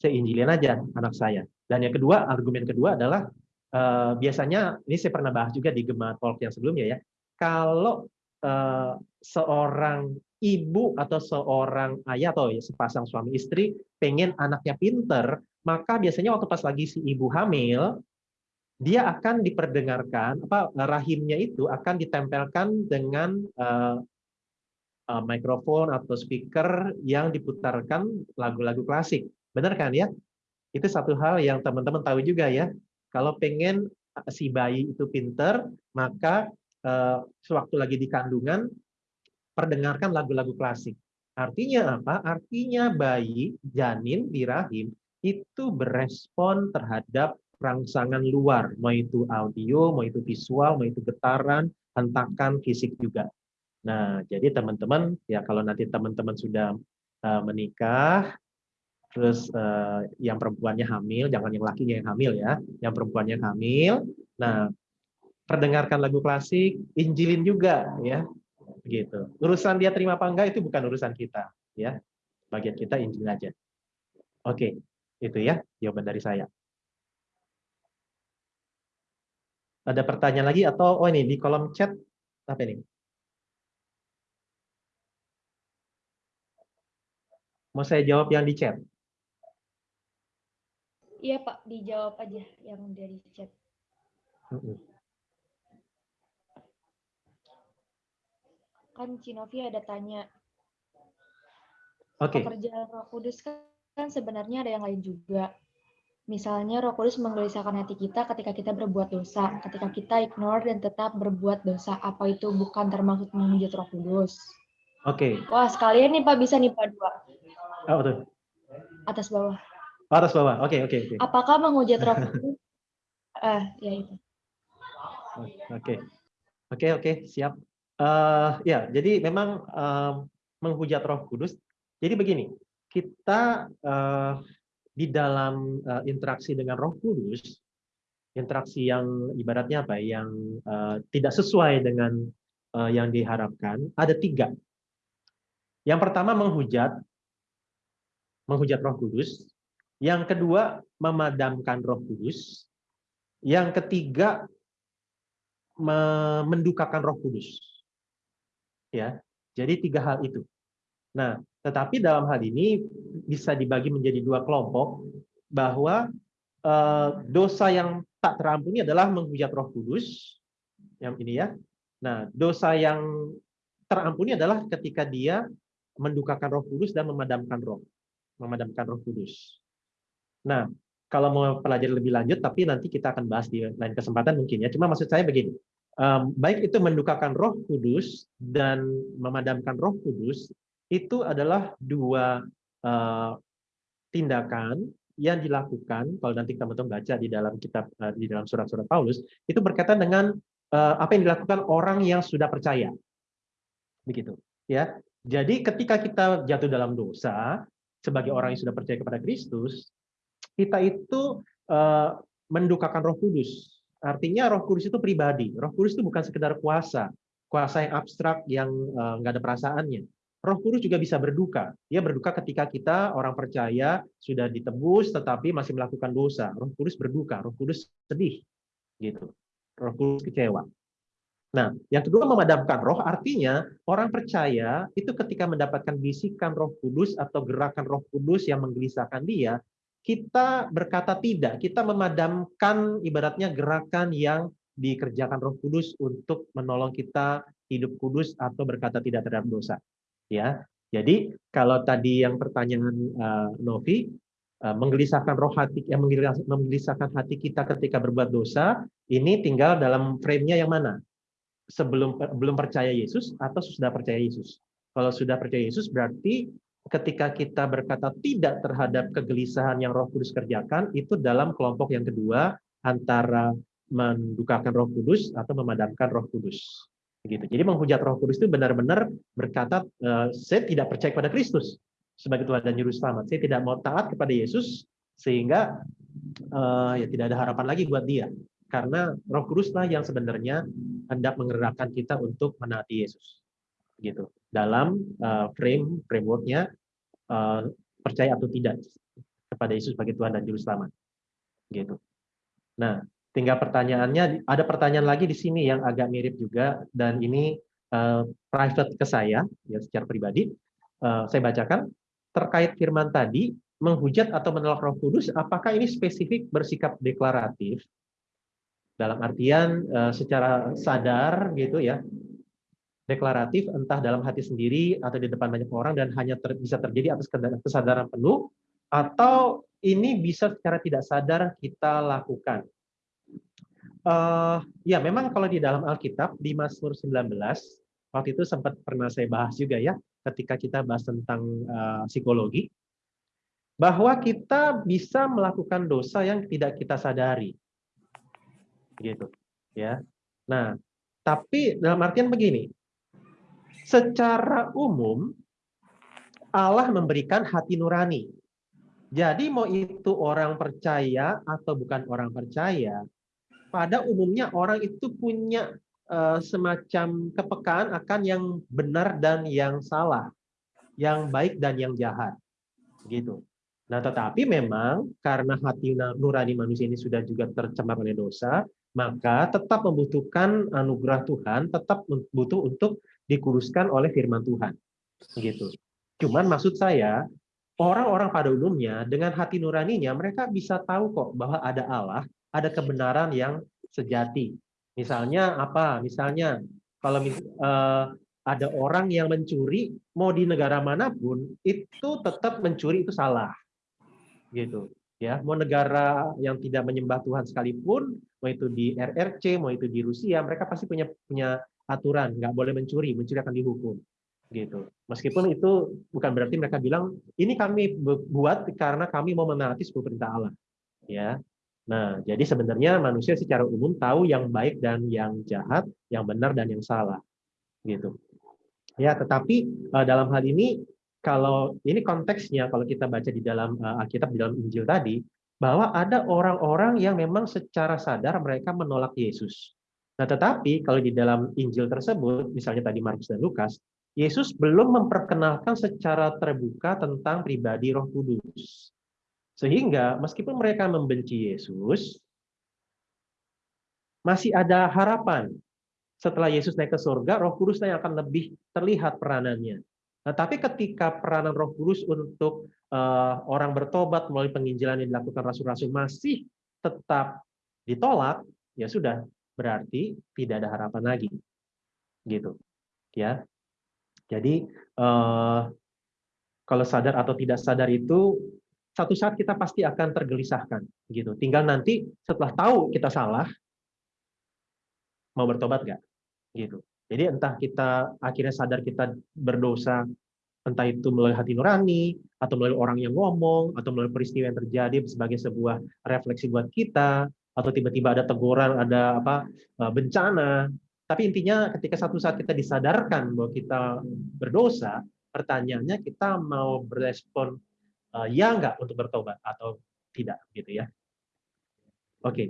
saya injilin aja anak saya. Dan yang kedua, argumen kedua adalah eh, biasanya ini saya pernah bahas juga di Gema Talk yang sebelumnya ya. Kalau eh, seorang ibu atau seorang ayah atau ya, sepasang suami istri pengen anaknya pinter, maka biasanya waktu pas lagi si ibu hamil, dia akan diperdengarkan apa rahimnya itu akan ditempelkan dengan uh, uh, mikrofon atau speaker yang diputarkan lagu-lagu klasik. Benar kan ya? Itu satu hal yang teman-teman tahu juga ya. Kalau pengen si bayi itu pinter, maka uh, sewaktu lagi di kandungan perdengarkan lagu-lagu klasik. Artinya apa? Artinya bayi janin di rahim itu berespon terhadap rangsangan luar, mau itu audio, mau itu visual, mau itu getaran, hentakan fisik juga. Nah, jadi teman-teman ya kalau nanti teman-teman sudah uh, menikah, terus uh, yang perempuannya hamil, jangan yang lakinya yang hamil ya, yang perempuannya hamil. Nah, perdengarkan lagu klasik, injilin juga ya, gitu. Urusan dia terima apa enggak itu bukan urusan kita, ya. Bagian kita injil aja. Oke, itu ya jawaban dari saya. Ada pertanyaan lagi atau oh ini di kolom chat apa ini? Mau saya jawab yang di chat? Iya Pak, dijawab aja yang dari chat. Kan Cinovi ada tanya, Oke. pekerjaan Roh Kudus kan sebenarnya ada yang lain juga. Misalnya Roh Kudus menggelisahkan hati kita ketika kita berbuat dosa, ketika kita ignore dan tetap berbuat dosa. Apa itu bukan termasuk menghujat Roh Kudus? Oke. Wah, sekalian nih Pak bisa nih Pak dua. Oh, betul. Atas bawah. Oh, atas bawah. Oke, oke, oke. Apakah menghujat Roh Kudus? Ah, ya itu. Oke. Oke, oke, siap. Uh, ya, jadi memang uh, menghujat Roh Kudus. Jadi begini, kita uh, di dalam uh, interaksi dengan Roh Kudus, interaksi yang ibaratnya apa? Yang uh, tidak sesuai dengan uh, yang diharapkan, ada tiga. Yang pertama menghujat, menghujat Roh Kudus. Yang kedua memadamkan Roh Kudus. Yang ketiga mendukakan Roh Kudus ya. Jadi tiga hal itu. Nah, tetapi dalam hal ini bisa dibagi menjadi dua kelompok bahwa eh, dosa yang tak terampuni adalah menghujat Roh Kudus yang ini ya. Nah, dosa yang terampuni adalah ketika dia mendukakan Roh Kudus dan memadamkan roh, memadamkan Roh Kudus. Nah, kalau mau pelajari lebih lanjut, tapi nanti kita akan bahas di lain kesempatan mungkin ya. Cuma maksud saya begini, um, baik itu mendukakan Roh Kudus dan memadamkan Roh Kudus itu adalah dua uh, tindakan yang dilakukan. Kalau nanti teman-teman baca di dalam kitab uh, di dalam surat-surat Paulus itu berkaitan dengan uh, apa yang dilakukan orang yang sudah percaya. Begitu ya. Jadi ketika kita jatuh dalam dosa sebagai orang yang sudah percaya kepada Kristus kita itu uh, mendukakan Roh Kudus. Artinya Roh Kudus itu pribadi. Roh Kudus itu bukan sekedar kuasa, kuasa yang abstrak yang nggak ada perasaannya. Roh Kudus juga bisa berduka. Dia berduka ketika kita orang percaya sudah ditebus tetapi masih melakukan dosa. Roh Kudus berduka, Roh Kudus sedih. Gitu. Roh Kudus kecewa. Nah, yang kedua memadamkan roh artinya orang percaya itu ketika mendapatkan bisikan Roh Kudus atau gerakan Roh Kudus yang menggelisahkan dia, kita berkata tidak, kita memadamkan ibaratnya gerakan yang dikerjakan Roh Kudus untuk menolong kita hidup kudus atau berkata tidak terhadap dosa. Ya. Jadi kalau tadi yang pertanyaan uh, Novi uh, menggelisahkan roh hati yang menggelisahkan hati kita ketika berbuat dosa, ini tinggal dalam frame-nya yang mana? Sebelum belum percaya Yesus atau sudah percaya Yesus? Kalau sudah percaya Yesus berarti ketika kita berkata tidak terhadap kegelisahan yang Roh Kudus kerjakan, itu dalam kelompok yang kedua antara mendukakan Roh Kudus atau memadamkan Roh Kudus. Begitu. Jadi menghujat Roh Kudus itu benar-benar berkata, e, saya tidak percaya kepada Kristus sebagai Tuhan dan Juru Selamat. Saya tidak mau taat kepada Yesus sehingga uh, ya tidak ada harapan lagi buat dia. Karena Roh Kuduslah yang sebenarnya hendak menggerakkan kita untuk menaati Yesus. Gitu. Dalam uh, frame frameworknya uh, percaya atau tidak kepada Yesus sebagai Tuhan dan Juru Selamat. Gitu. Nah, tinggal pertanyaannya ada pertanyaan lagi di sini yang agak mirip juga dan ini uh, private ke saya ya secara pribadi. Uh, saya bacakan terkait firman tadi menghujat atau menolak Roh Kudus, apakah ini spesifik bersikap deklaratif dalam artian uh, secara sadar gitu ya, deklaratif entah dalam hati sendiri atau di depan banyak orang dan hanya ter, bisa terjadi atas kesadaran penuh atau ini bisa secara tidak sadar kita lakukan. Uh, ya memang kalau di dalam Alkitab di Mazmur 19 waktu itu sempat pernah saya bahas juga ya ketika kita bahas tentang uh, psikologi bahwa kita bisa melakukan dosa yang tidak kita sadari. Gitu. Ya. Nah, tapi dalam artian begini. Secara umum Allah memberikan hati nurani. Jadi mau itu orang percaya atau bukan orang percaya, pada umumnya orang itu punya uh, semacam kepekaan akan yang benar dan yang salah, yang baik dan yang jahat. Gitu. Nah, tetapi memang karena hati nurani manusia ini sudah juga tercemar oleh dosa, maka tetap membutuhkan anugerah Tuhan, tetap butuh untuk dikuduskan oleh firman Tuhan. Gitu. Cuman maksud saya, orang-orang pada umumnya dengan hati nuraninya mereka bisa tahu kok bahwa ada Allah, ada kebenaran yang sejati. Misalnya apa? Misalnya kalau uh, ada orang yang mencuri, mau di negara mana pun, itu tetap mencuri itu salah. Gitu ya. Mau negara yang tidak menyembah Tuhan sekalipun mau itu di RRC mau itu di Rusia mereka pasti punya punya aturan. Nggak boleh mencuri mencuri akan dihukum. Gitu. Meskipun itu bukan berarti mereka bilang ini kami buat karena kami mau menaati sepuluh perintah Allah. Ya nah jadi sebenarnya manusia secara umum tahu yang baik dan yang jahat yang benar dan yang salah gitu ya tetapi eh, dalam hal ini kalau ini konteksnya kalau kita baca di dalam uh, Alkitab di dalam Injil tadi bahwa ada orang-orang yang memang secara sadar mereka menolak Yesus. Nah, tetapi kalau di dalam Injil tersebut, misalnya tadi Markus dan Lukas, Yesus belum memperkenalkan secara terbuka tentang pribadi Roh Kudus. Sehingga meskipun mereka membenci Yesus, masih ada harapan. Setelah Yesus naik ke surga, Roh Kudus yang akan lebih terlihat peranannya. Nah, tapi ketika peranan Roh Kudus untuk uh, orang bertobat melalui penginjilan yang dilakukan rasul-rasul masih tetap ditolak, ya sudah berarti tidak ada harapan lagi. Gitu. Ya. Jadi uh, kalau sadar atau tidak sadar itu satu saat kita pasti akan tergelisahkan gitu. Tinggal nanti setelah tahu kita salah mau bertobat nggak gitu. Jadi entah kita akhirnya sadar kita berdosa, entah itu melalui hati nurani, atau melalui orang yang ngomong, atau melalui peristiwa yang terjadi sebagai sebuah refleksi buat kita, atau tiba-tiba ada teguran, ada apa eh, bencana. Tapi intinya ketika satu saat kita disadarkan bahwa kita berdosa, pertanyaannya kita mau berespon uh, ya nggak untuk bertobat atau tidak gitu ya. Oke. Okay.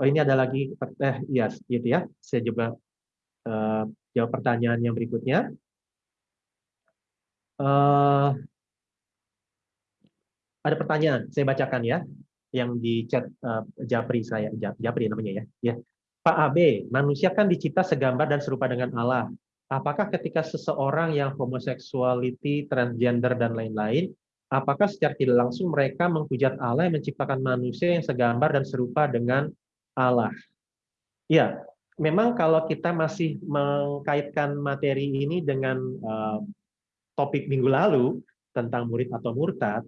Oh ini ada lagi eh yes, gitu ya. Saya coba uh, jawab pertanyaan yang berikutnya. Uh, ada pertanyaan, saya bacakan ya, yang di chat uh, Japri saya, Japri namanya ya. ya. Pak AB, manusia kan dicipta segambar dan serupa dengan Allah. Apakah ketika seseorang yang homoseksuality, transgender, dan lain-lain, apakah secara tidak langsung mereka menghujat Allah yang menciptakan manusia yang segambar dan serupa dengan Allah? Ya, memang kalau kita masih mengkaitkan materi ini dengan uh, topik minggu lalu tentang murid atau murtad,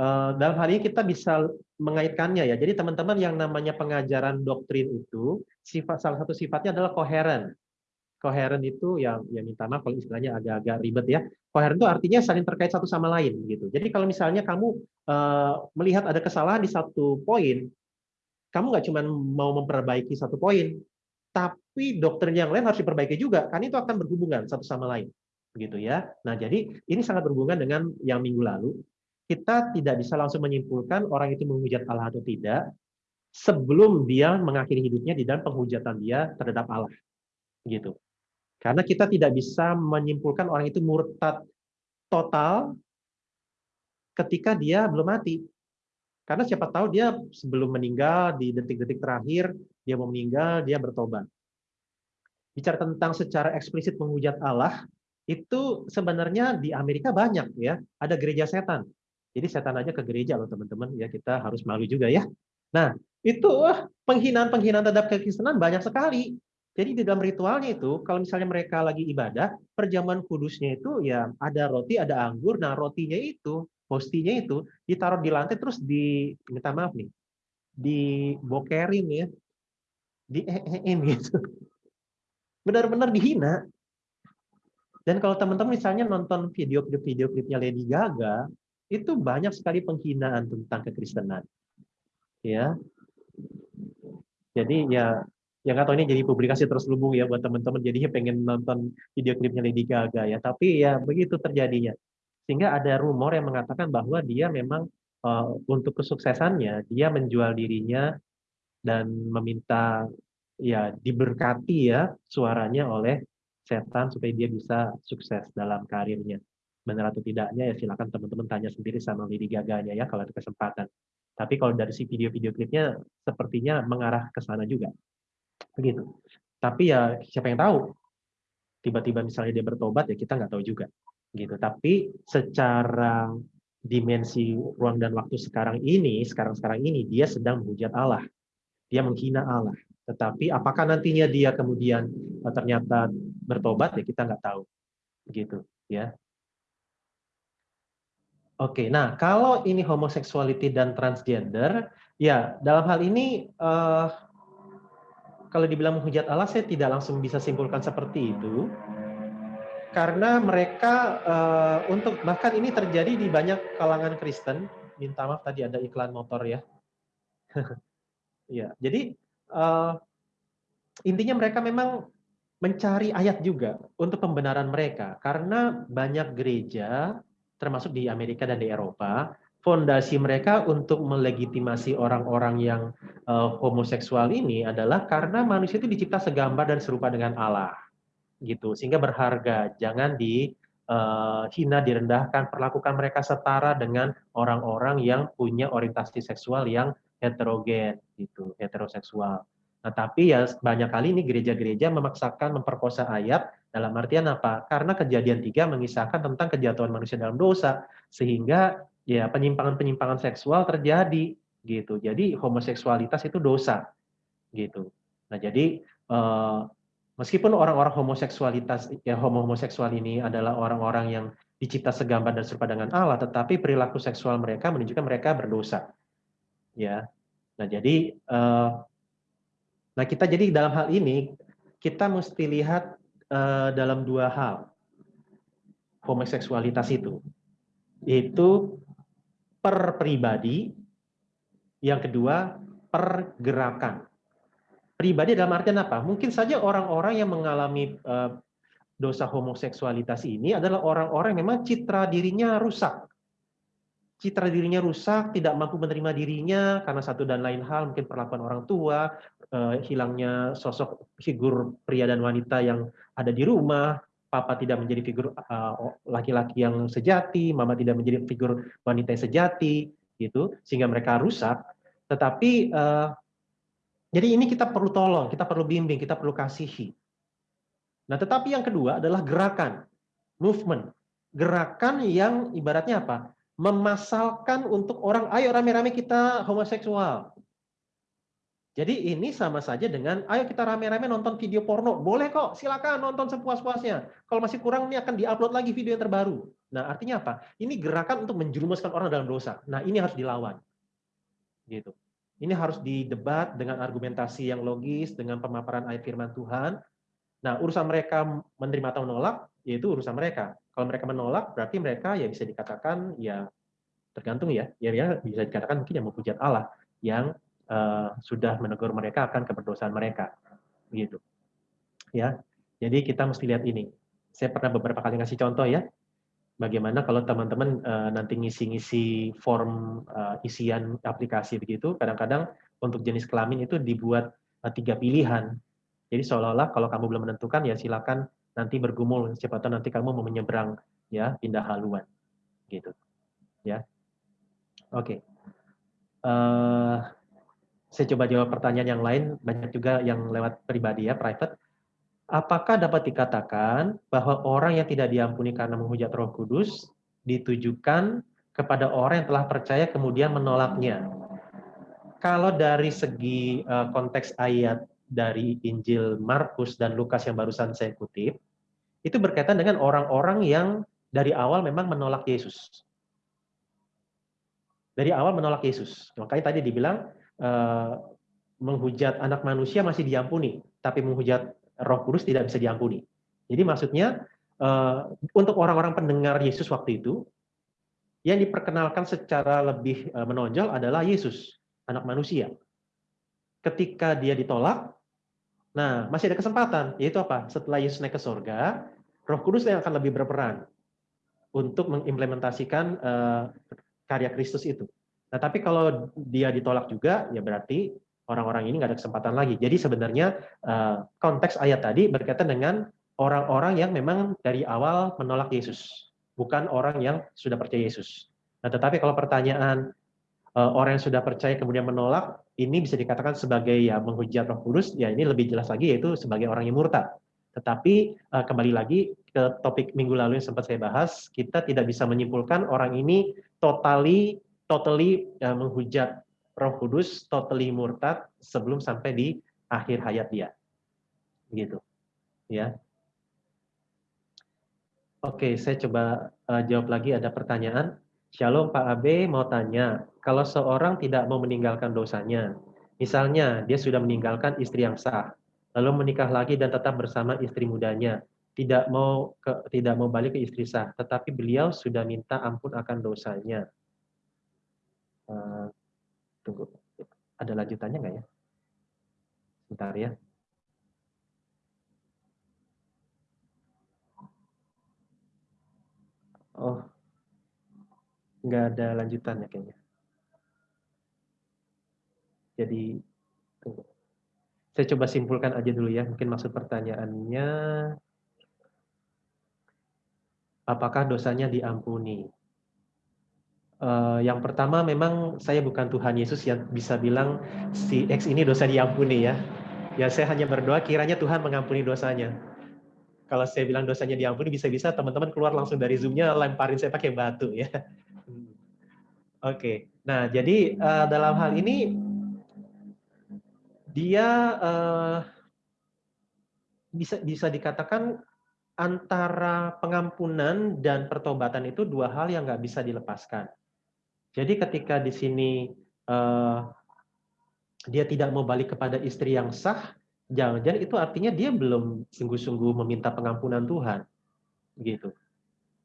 uh, dalam hal ini kita bisa mengaitkannya ya. Jadi teman-teman yang namanya pengajaran doktrin itu sifat salah satu sifatnya adalah koheren. Koheren itu yang yang minta maaf kalau istilahnya agak-agak ribet ya. Koheren itu artinya saling terkait satu sama lain gitu. Jadi kalau misalnya kamu uh, melihat ada kesalahan di satu poin, kamu nggak cuma mau memperbaiki satu poin, tapi dokter yang lain harus diperbaiki juga, kan itu akan berhubungan satu sama lain, gitu ya. Nah, jadi ini sangat berhubungan dengan yang minggu lalu. Kita tidak bisa langsung menyimpulkan orang itu menghujat Allah atau tidak sebelum dia mengakhiri hidupnya di dalam penghujatan dia terhadap Allah, gitu. Karena kita tidak bisa menyimpulkan orang itu murtad total ketika dia belum mati. Karena siapa tahu dia sebelum meninggal di detik-detik terakhir dia mau meninggal, dia bertobat. Bicara tentang secara eksplisit menghujat Allah, itu sebenarnya di Amerika banyak ya, ada gereja setan. Jadi setan aja ke gereja loh teman-teman ya, kita harus malu juga ya. Nah, itu penghinaan-penghinaan terhadap kekristenan banyak sekali. Jadi di dalam ritualnya itu, kalau misalnya mereka lagi ibadah, perjamuan kudusnya itu ya ada roti, ada anggur. Nah rotinya itu, hostinya itu ditaruh di lantai terus di, minta maaf nih, dibokerin ya, di em gitu. Benar-benar dihina. Dan kalau teman-teman misalnya nonton video klip-video klipnya Lady Gaga, itu banyak sekali penghinaan tentang kekristenan. Ya. Jadi ya yang nggak tahu ini jadi publikasi terus lubung ya buat teman-teman. Jadinya pengen nonton video klipnya Lady Gaga ya. Tapi ya begitu terjadinya. Sehingga ada rumor yang mengatakan bahwa dia memang uh, untuk kesuksesannya dia menjual dirinya dan meminta ya diberkati ya suaranya oleh setan supaya dia bisa sukses dalam karirnya. Benar atau tidaknya ya silakan teman-teman tanya sendiri sama Lady Gaga-nya ya kalau ada kesempatan. Tapi kalau dari si video-video klipnya sepertinya mengarah ke sana juga begitu. Tapi ya siapa yang tahu? Tiba-tiba misalnya dia bertobat ya kita nggak tahu juga, gitu. Tapi secara dimensi ruang dan waktu sekarang ini, sekarang-sekarang ini dia sedang menghujat Allah, dia menghina Allah. Tetapi apakah nantinya dia kemudian eh, ternyata bertobat ya kita nggak tahu, gitu ya. Oke, nah kalau ini homoseksuality dan transgender, ya dalam hal ini uh, kalau dibilang menghujat Allah, saya tidak langsung bisa simpulkan seperti itu. Karena mereka uh, untuk bahkan ini terjadi di banyak kalangan Kristen. Minta maaf tadi ada iklan motor ya. ya, jadi uh, intinya mereka memang mencari ayat juga untuk pembenaran mereka karena banyak gereja termasuk di Amerika dan di Eropa fondasi mereka untuk melegitimasi orang-orang yang uh, homoseksual ini adalah karena manusia itu dicipta segambar dan serupa dengan Allah gitu. Sehingga berharga. Jangan di uh, hina direndahkan perlakukan mereka setara dengan orang-orang yang punya orientasi seksual yang heterogen gitu heteroseksual. Nah tapi ya banyak kali ini gereja-gereja memaksakan memperkosa ayat dalam artian apa? Karena kejadian tiga mengisahkan tentang kejatuhan manusia dalam dosa. Sehingga ya penyimpangan-penyimpangan seksual terjadi gitu. Jadi homoseksualitas itu dosa gitu. Nah, jadi eh, meskipun orang-orang homoseksualitas ya homo homoseksual ini adalah orang-orang yang dicipta segambar dan serupa dengan Allah, tetapi perilaku seksual mereka menunjukkan mereka berdosa. Ya. Nah, jadi eh, nah kita jadi dalam hal ini kita mesti lihat eh, dalam dua hal homoseksualitas itu yaitu per pribadi, yang kedua pergerakan. Pribadi dalam artian apa? Mungkin saja orang-orang yang mengalami uh, dosa homoseksualitas ini adalah orang-orang yang memang citra dirinya rusak. Citra dirinya rusak, tidak mampu menerima dirinya karena satu dan lain hal, mungkin perlakuan orang tua, uh, hilangnya sosok figur pria dan wanita yang ada di rumah, papa tidak menjadi figur eh, laki-laki uh, yang sejati, mama tidak menjadi figur wanita yang sejati, gitu, sehingga mereka rusak. Tetapi uh, jadi ini kita perlu tolong, kita perlu bimbing, kita perlu kasihi. Nah, tetapi yang kedua adalah gerakan, movement, gerakan yang ibaratnya apa? Memasalkan untuk orang, ayo rame-rame kita homoseksual, jadi ini sama saja dengan, ayo kita rame-rame nonton video porno. Boleh kok, silakan nonton sepuas-puasnya. Kalau masih kurang, ini akan diupload lagi video yang terbaru. Nah, artinya apa? Ini gerakan untuk menjerumuskan orang dalam dosa. Nah, ini harus dilawan. Gitu. Ini harus didebat dengan argumentasi yang logis, dengan pemaparan ayat firman Tuhan. Nah, urusan mereka menerima atau menolak, yaitu urusan mereka. Kalau mereka menolak, berarti mereka ya bisa dikatakan ya tergantung ya, ya, ya bisa dikatakan mungkin yang menghujat Allah yang uh, sudah menegur mereka akan keberdosaan mereka, gitu. Ya, jadi kita mesti lihat ini. Saya pernah beberapa kali ngasih contoh ya, bagaimana kalau teman-teman uh, nanti ngisi-ngisi form uh, isian aplikasi begitu, kadang-kadang untuk jenis kelamin itu dibuat uh, tiga pilihan. Jadi seolah-olah kalau kamu belum menentukan ya silakan nanti bergumul, siapa nanti kamu mau menyeberang ya pindah haluan, gitu. Ya, oke. Okay. Uh, saya coba jawab pertanyaan yang lain, banyak juga yang lewat pribadi ya, private Apakah dapat dikatakan bahwa orang yang tidak diampuni karena menghujat Roh Kudus ditujukan kepada orang yang telah percaya kemudian menolaknya? Kalau dari segi uh, konteks ayat dari Injil Markus dan Lukas yang barusan saya kutip, itu berkaitan dengan orang-orang yang dari awal memang menolak Yesus. Dari awal menolak Yesus. Makanya tadi dibilang uh, menghujat anak manusia masih diampuni, tapi menghujat Roh Kudus tidak bisa diampuni. Jadi maksudnya uh, untuk orang-orang pendengar Yesus waktu itu yang diperkenalkan secara lebih uh, menonjol adalah Yesus, anak manusia. Ketika dia ditolak, nah masih ada kesempatan, yaitu apa? Setelah Yesus naik ke surga, Roh Kudus yang akan lebih berperan untuk mengimplementasikan karya Kristus itu. Nah, tapi kalau dia ditolak juga, ya berarti orang-orang ini nggak ada kesempatan lagi. Jadi sebenarnya eh, konteks ayat tadi berkaitan dengan orang-orang yang memang dari awal menolak Yesus, bukan orang yang sudah percaya Yesus. Nah, tetapi kalau pertanyaan eh, orang yang sudah percaya kemudian menolak, ini bisa dikatakan sebagai ya menghujat Roh Kudus, ya ini lebih jelas lagi yaitu sebagai orang yang murtad. Tetapi eh, kembali lagi ke topik minggu lalu yang sempat saya bahas, kita tidak bisa menyimpulkan orang ini totally totally menghujat Roh Kudus totally murtad sebelum sampai di akhir hayat dia. Gitu. Ya. Oke, saya coba uh, jawab lagi ada pertanyaan. Shalom Pak Abe mau tanya, kalau seorang tidak mau meninggalkan dosanya, misalnya dia sudah meninggalkan istri yang sah, lalu menikah lagi dan tetap bersama istri mudanya, tidak mau ke, tidak mau balik ke istri sah, tetapi beliau sudah minta ampun akan dosanya. Uh, Tunggu. Ada lanjutannya nggak ya? Sebentar ya. Oh, nggak ada lanjutannya kayaknya. Jadi, tunggu. Saya coba simpulkan aja dulu ya. Mungkin maksud pertanyaannya, apakah dosanya diampuni? Uh, yang pertama memang saya bukan Tuhan Yesus yang bisa bilang si X ini dosa diampuni ya. Ya saya hanya berdoa kiranya Tuhan mengampuni dosanya. Kalau saya bilang dosanya diampuni bisa-bisa teman-teman keluar langsung dari zoomnya lemparin saya pakai batu ya. Oke, okay. nah jadi uh, dalam hal ini dia uh, bisa bisa dikatakan antara pengampunan dan pertobatan itu dua hal yang nggak bisa dilepaskan. Jadi ketika di sini uh, dia tidak mau balik kepada istri yang sah, jangan-jangan itu artinya dia belum sungguh-sungguh meminta pengampunan Tuhan, gitu.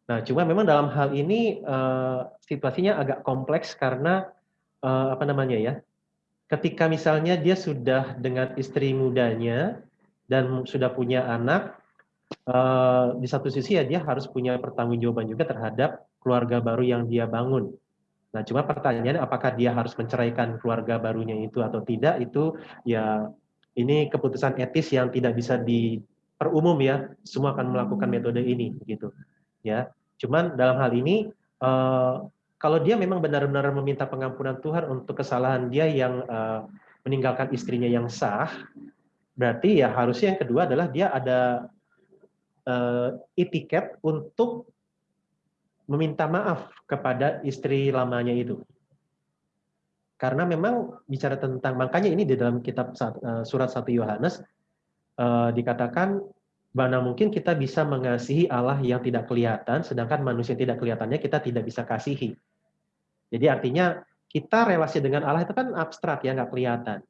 Nah, cuma memang dalam hal ini uh, situasinya agak kompleks karena uh, apa namanya ya? Ketika misalnya dia sudah dengan istri mudanya dan sudah punya anak, uh, di satu sisi ya dia harus punya pertanggungjawaban juga terhadap keluarga baru yang dia bangun Nah, cuma pertanyaannya apakah dia harus menceraikan keluarga barunya itu atau tidak itu ya ini keputusan etis yang tidak bisa diperumum ya. Semua akan melakukan metode ini gitu. Ya. Cuman dalam hal ini uh, kalau dia memang benar-benar meminta pengampunan Tuhan untuk kesalahan dia yang uh, meninggalkan istrinya yang sah, berarti ya harusnya yang kedua adalah dia ada uh, etiket untuk meminta maaf kepada istri lamanya itu. Karena memang bicara tentang makanya ini di dalam kitab eh, surat 1 Yohanes uh, dikatakan mana mungkin kita bisa mengasihi Allah yang tidak kelihatan sedangkan manusia yang tidak kelihatannya kita tidak bisa kasihi. Jadi artinya kita relasi dengan Allah itu kan abstrak ya nggak kelihatan.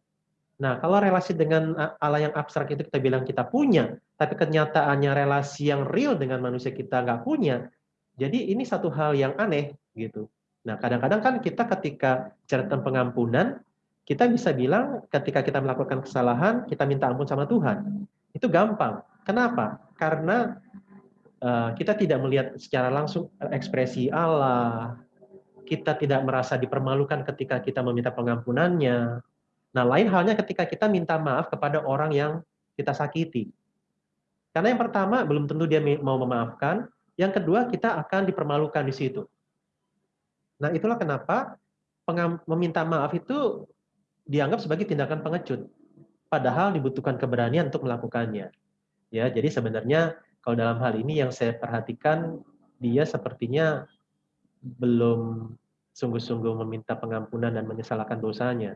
Nah, kalau relasi dengan Allah yang abstrak itu kita bilang kita punya, tapi kenyataannya relasi yang real dengan manusia kita nggak punya, jadi ini satu hal yang aneh gitu. Nah, kadang-kadang kan kita ketika cerita pengampunan, kita bisa bilang ketika kita melakukan kesalahan, kita minta ampun sama Tuhan. Itu gampang. Kenapa? Karena uh, kita tidak melihat secara langsung ekspresi Allah, kita tidak merasa dipermalukan ketika kita meminta pengampunannya, Nah, lain halnya ketika kita minta maaf kepada orang yang kita sakiti. Karena yang pertama, belum tentu dia mau memaafkan. Yang kedua, kita akan dipermalukan di situ. Nah, itulah kenapa meminta maaf itu dianggap sebagai tindakan pengecut. Padahal dibutuhkan keberanian untuk melakukannya. Ya, jadi sebenarnya kalau dalam hal ini yang saya perhatikan, dia sepertinya belum sungguh-sungguh meminta pengampunan dan menyesalkan dosanya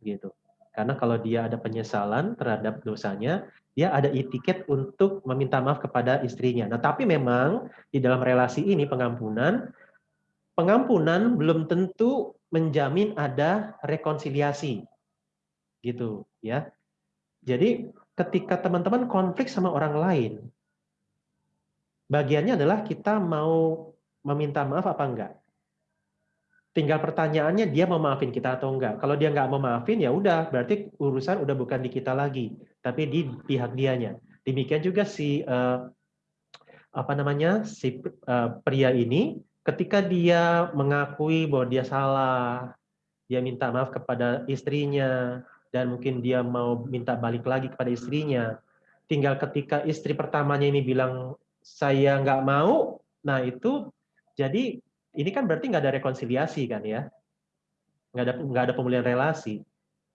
gitu. Karena kalau dia ada penyesalan terhadap dosanya, dia ada etiket untuk meminta maaf kepada istrinya. Nah, tapi memang di dalam relasi ini pengampunan, pengampunan belum tentu menjamin ada rekonsiliasi. Gitu, ya. Jadi ketika teman-teman konflik sama orang lain, bagiannya adalah kita mau meminta maaf apa enggak. Tinggal pertanyaannya dia mau maafin kita atau enggak. Kalau dia nggak mau maafin ya udah, berarti urusan udah bukan di kita lagi, tapi di pihak dianya. Demikian juga si uh, apa namanya si uh, pria ini, ketika dia mengakui bahwa dia salah, dia minta maaf kepada istrinya dan mungkin dia mau minta balik lagi kepada istrinya. Tinggal ketika istri pertamanya ini bilang saya nggak mau, nah itu jadi ini kan berarti nggak ada rekonsiliasi kan ya, nggak ada nggak ada pemulihan relasi.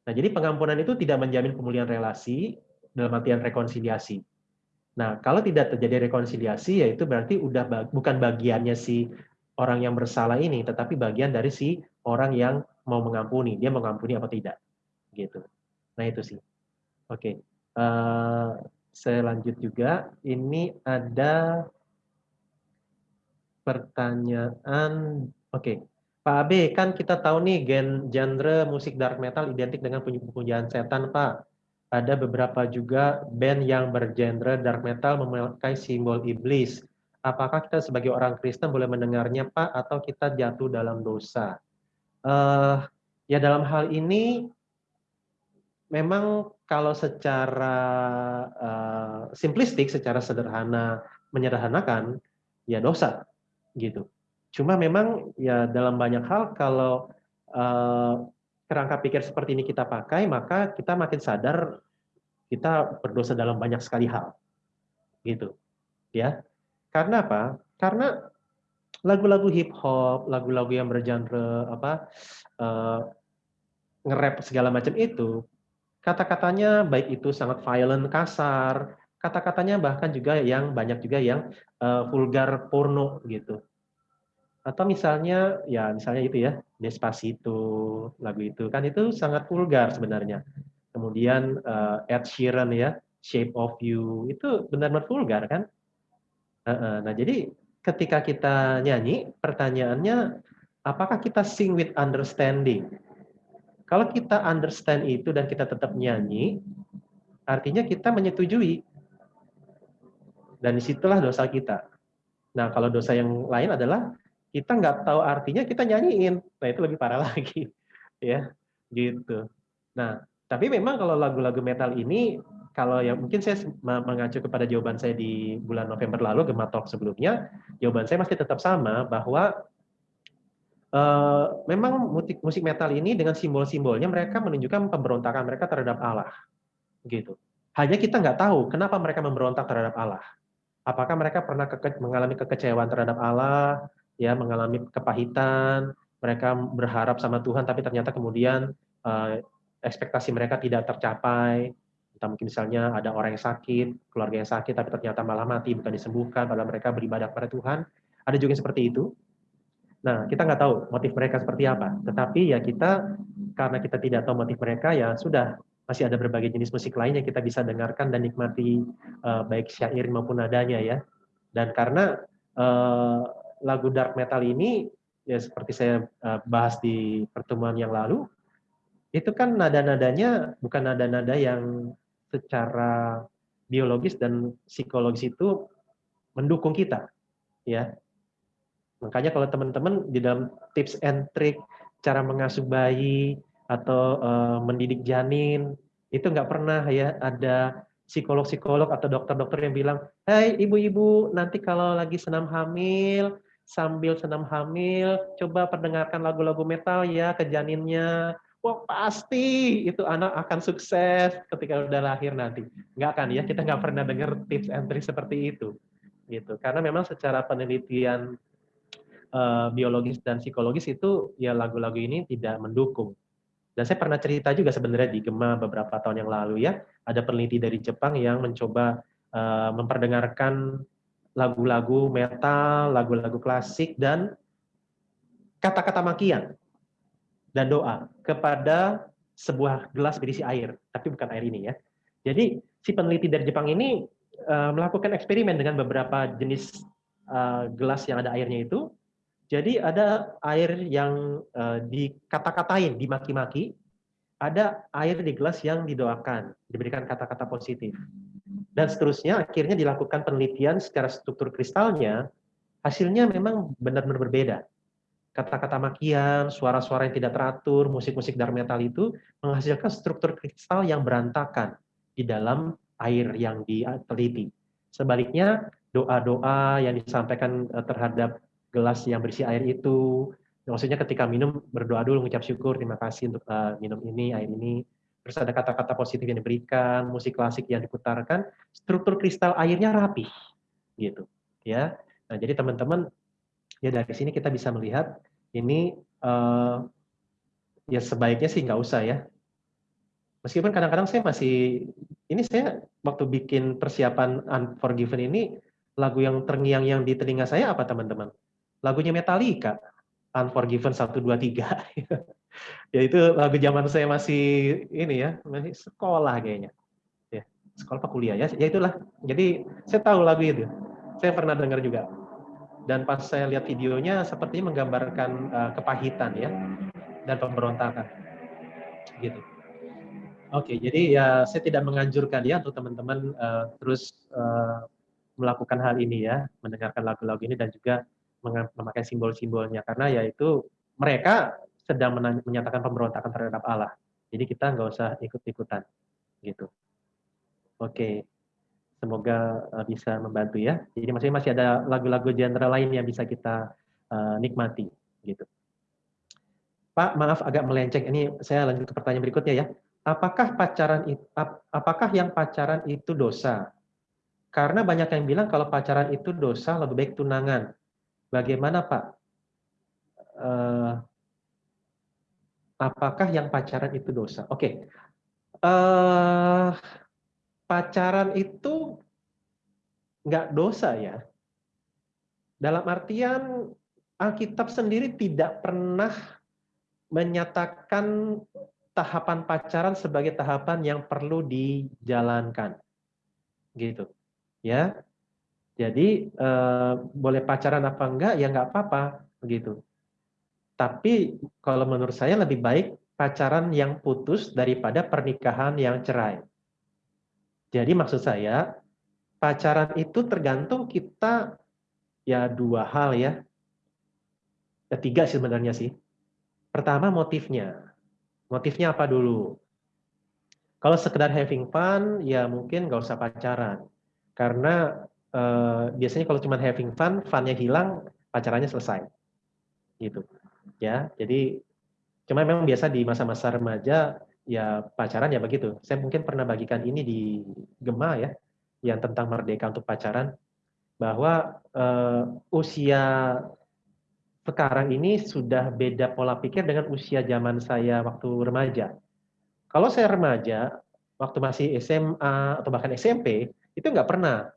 Nah jadi pengampunan itu tidak menjamin pemulihan relasi dalam artian rekonsiliasi. Nah kalau tidak terjadi rekonsiliasi ya itu berarti udah bukan bagiannya si orang yang bersalah ini, tetapi bagian dari si orang yang mau mengampuni, dia mengampuni apa tidak, gitu. Nah itu sih. Oke, uh, saya lanjut juga. Ini ada pertanyaan, oke. Okay. Pak Abe, kan kita tahu nih gen genre musik dark metal identik dengan pujian setan, Pak. Ada beberapa juga band yang bergenre dark metal memakai simbol iblis. Apakah kita sebagai orang Kristen boleh mendengarnya, Pak, atau kita jatuh dalam dosa? Uh, ya dalam hal ini memang kalau secara uh, simplistik, secara sederhana menyederhanakan, ya dosa gitu. Cuma memang ya dalam banyak hal kalau uh, kerangka pikir seperti ini kita pakai, maka kita makin sadar kita berdosa dalam banyak sekali hal. Gitu. Ya. Karena apa? Karena lagu-lagu hip hop, lagu-lagu yang bergenre apa uh, nge-rap segala macam itu kata-katanya baik itu sangat violent, kasar, kata-katanya bahkan juga yang banyak juga yang uh, vulgar porno gitu. Atau misalnya ya misalnya itu ya Despacito lagu itu kan itu sangat vulgar sebenarnya. Kemudian uh, Ed Sheeran ya Shape of You itu benar-benar vulgar kan. Uh, uh, nah jadi ketika kita nyanyi pertanyaannya apakah kita sing with understanding? Kalau kita understand itu dan kita tetap nyanyi, artinya kita menyetujui dan di situlah dosa kita. Nah, kalau dosa yang lain adalah kita nggak tahu artinya, kita nyanyiin. Nah, itu lebih parah lagi. ya, gitu. Nah, tapi memang kalau lagu-lagu metal ini, kalau yang mungkin saya mengacu kepada jawaban saya di bulan November lalu, Gema Talk sebelumnya, jawaban saya masih tetap sama, bahwa Uh, memang musik, musik metal ini dengan simbol-simbolnya mereka menunjukkan pemberontakan mereka terhadap Allah, gitu. Hanya kita nggak tahu kenapa mereka memberontak terhadap Allah. Apakah mereka pernah keke mengalami kekecewaan terhadap Allah, ya mengalami kepahitan, mereka berharap sama Tuhan tapi ternyata kemudian uh, ekspektasi mereka tidak tercapai. Entah mungkin misalnya ada orang yang sakit, keluarga yang sakit tapi ternyata malah mati bukan disembuhkan padahal mereka beribadah kepada Tuhan. Ada juga yang seperti itu. Nah, kita nggak tahu motif mereka seperti apa. Tetapi ya kita karena kita tidak tahu motif mereka ya sudah masih ada berbagai jenis musik lain yang kita bisa dengarkan dan nikmati uh, baik syair maupun nadanya ya. Dan karena uh, lagu dark metal ini ya seperti saya uh, bahas di pertemuan yang lalu, itu kan nada-nadanya bukan nada-nada yang secara biologis dan psikologis itu mendukung kita, ya. Makanya kalau teman-teman di dalam tips and trick cara mengasuh bayi atau uh, mendidik janin itu nggak pernah ya ada psikolog-psikolog atau dokter-dokter yang bilang, "Hai ibu-ibu, nanti kalau lagi senam hamil, sambil senam hamil, coba perdengarkan lagu-lagu metal ya ke janinnya wah pasti itu anak akan sukses ketika udah lahir nanti. Nggak kan ya, kita nggak pernah dengar tips trick seperti itu. gitu. Karena memang secara penelitian uh, biologis dan psikologis itu ya lagu-lagu ini tidak mendukung. Dan saya pernah cerita juga sebenarnya di Gema beberapa tahun yang lalu ya, ada peneliti dari Jepang yang mencoba uh, memperdengarkan lagu-lagu metal, lagu-lagu klasik dan kata-kata makian dan doa kepada sebuah gelas berisi air, tapi bukan air ini ya. Jadi si peneliti dari Jepang ini uh, melakukan eksperimen dengan beberapa jenis uh, gelas yang ada airnya itu. Jadi ada air yang uh, dikata-katain, dimaki-maki, ada air di gelas yang didoakan, diberikan kata-kata positif. Dan seterusnya akhirnya dilakukan penelitian secara struktur kristalnya, hasilnya memang benar-benar berbeda kata-kata makian, suara-suara yang tidak teratur, musik-musik dark metal itu menghasilkan struktur kristal yang berantakan di dalam air yang diteliti. Sebaliknya, doa-doa yang disampaikan eh, terhadap gelas yang berisi air itu, maksudnya ketika minum berdoa dulu mengucap syukur, terima kasih untuk uh, minum ini, air ini, terus ada kata-kata positif yang diberikan, musik klasik yang diputarkan, struktur kristal airnya rapi, gitu, ya. Nah, jadi teman-teman ya dari sini kita bisa melihat ini uh, ya sebaiknya sih nggak usah ya. Meskipun kadang-kadang saya masih, ini saya waktu bikin persiapan Unforgiven ini, lagu yang terngiang-yang di telinga saya apa teman-teman? Lagunya Metallica, Unforgiven 1, 2, 3. ya itu lagu zaman saya masih ini ya, masih sekolah kayaknya. Ya, sekolah apa kuliah ya, ya itulah. Jadi saya tahu lagu itu. Saya pernah dengar juga dan pas saya lihat videonya sepertinya menggambarkan uh, kepahitan ya dan pemberontakan gitu oke jadi ya saya tidak menganjurkan ya untuk teman-teman uh, terus uh, melakukan hal ini ya mendengarkan lagu-lagu ini dan juga memakai simbol-simbolnya karena ya itu mereka sedang menyatakan pemberontakan terhadap Allah jadi kita nggak usah ikut-ikutan gitu oke Semoga uh, bisa membantu ya. Jadi masih masih ada lagu-lagu genre lain yang bisa kita uh, nikmati gitu. Pak, maaf agak melenceng. Ini saya lanjut ke pertanyaan berikutnya ya. Apakah pacaran ap, apakah yang pacaran itu dosa? Karena banyak yang bilang kalau pacaran itu dosa lebih baik tunangan. Bagaimana Pak? Uh, apakah yang pacaran itu dosa? Oke. Okay. Uh, pacaran itu nggak dosa ya. Dalam artian Alkitab sendiri tidak pernah menyatakan tahapan pacaran sebagai tahapan yang perlu dijalankan. Gitu. Ya. Jadi eh, boleh pacaran apa enggak ya nggak apa-apa begitu. Tapi kalau menurut saya lebih baik pacaran yang putus daripada pernikahan yang cerai. Jadi maksud saya, pacaran itu tergantung kita ya dua hal ya. Ya, tiga sebenarnya sih. Pertama motifnya. Motifnya apa dulu? Kalau sekedar having fun, ya mungkin nggak usah pacaran. Karena eh, biasanya kalau cuma having fun, funnya hilang, pacarannya selesai. Gitu. Ya, jadi cuma memang biasa di masa-masa remaja ya pacaran ya begitu. Saya mungkin pernah bagikan ini di Gema ya, yang tentang merdeka untuk pacaran, bahwa uh, usia sekarang ini sudah beda pola pikir dengan usia zaman saya waktu remaja. Kalau saya remaja, waktu masih SMA atau bahkan SMP, itu nggak pernah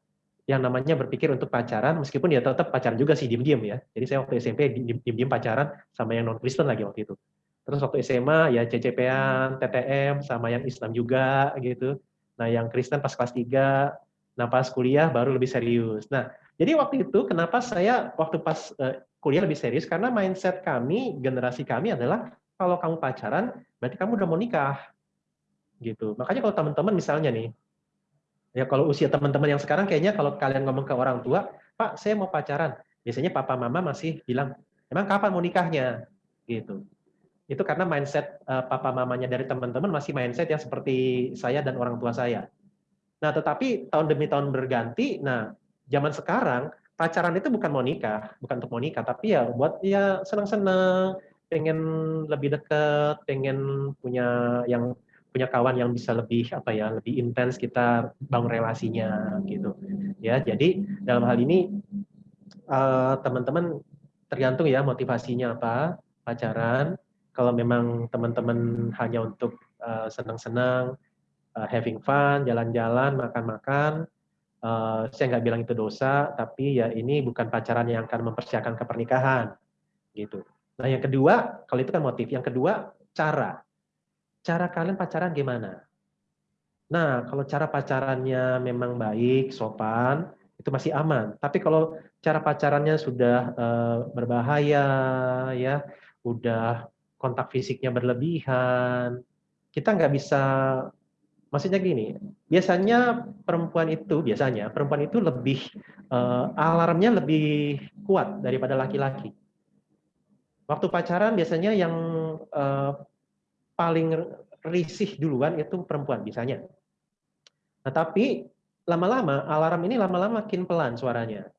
yang namanya berpikir untuk pacaran, meskipun ya tetap pacaran juga sih, diem-diem ya. Jadi saya waktu SMP diem-diem pacaran sama yang non-Kristen lagi waktu itu. Terus waktu SMA ya CCP-an, TTM sama yang Islam juga gitu. Nah, yang Kristen pas kelas 3, nah pas kuliah baru lebih serius. Nah, jadi waktu itu kenapa saya waktu pas uh, kuliah lebih serius karena mindset kami, generasi kami adalah kalau kamu pacaran, berarti kamu udah mau nikah. Gitu. Makanya kalau teman-teman misalnya nih, ya kalau usia teman-teman yang sekarang kayaknya kalau kalian ngomong ke orang tua, Pak, saya mau pacaran. Biasanya papa mama masih bilang, emang kapan mau nikahnya? Gitu. Itu karena mindset uh, papa mamanya dari teman-teman masih mindset yang seperti saya dan orang tua saya. Nah, tetapi tahun demi tahun berganti, nah zaman sekarang pacaran itu bukan mau nikah, bukan untuk mau nikah, tapi ya buat ya senang-senang, pengen lebih dekat, pengen punya yang punya kawan yang bisa lebih apa ya, lebih intens kita bangun relasinya gitu. Ya, jadi dalam hal ini eh, teman-teman uh, tergantung ya motivasinya apa pacaran. Kalau memang teman-teman hanya untuk uh, senang-senang, uh, having fun, jalan-jalan, makan-makan, uh, saya nggak bilang itu dosa, tapi ya ini bukan pacaran yang akan mempersiapkan ke pernikahan, gitu. Nah yang kedua, kalau itu kan motif. Yang kedua, cara. Cara kalian pacaran gimana? Nah, kalau cara pacarannya memang baik, sopan, itu masih aman. Tapi kalau cara pacarannya sudah uh, berbahaya, ya, udah kontak fisiknya berlebihan, kita nggak bisa, maksudnya gini, biasanya perempuan itu, biasanya perempuan itu lebih, uh, alarmnya lebih kuat daripada laki-laki. Waktu pacaran biasanya yang uh, paling risih duluan itu perempuan, biasanya. Nah, tapi lama-lama alarm ini lama-lama makin pelan suaranya.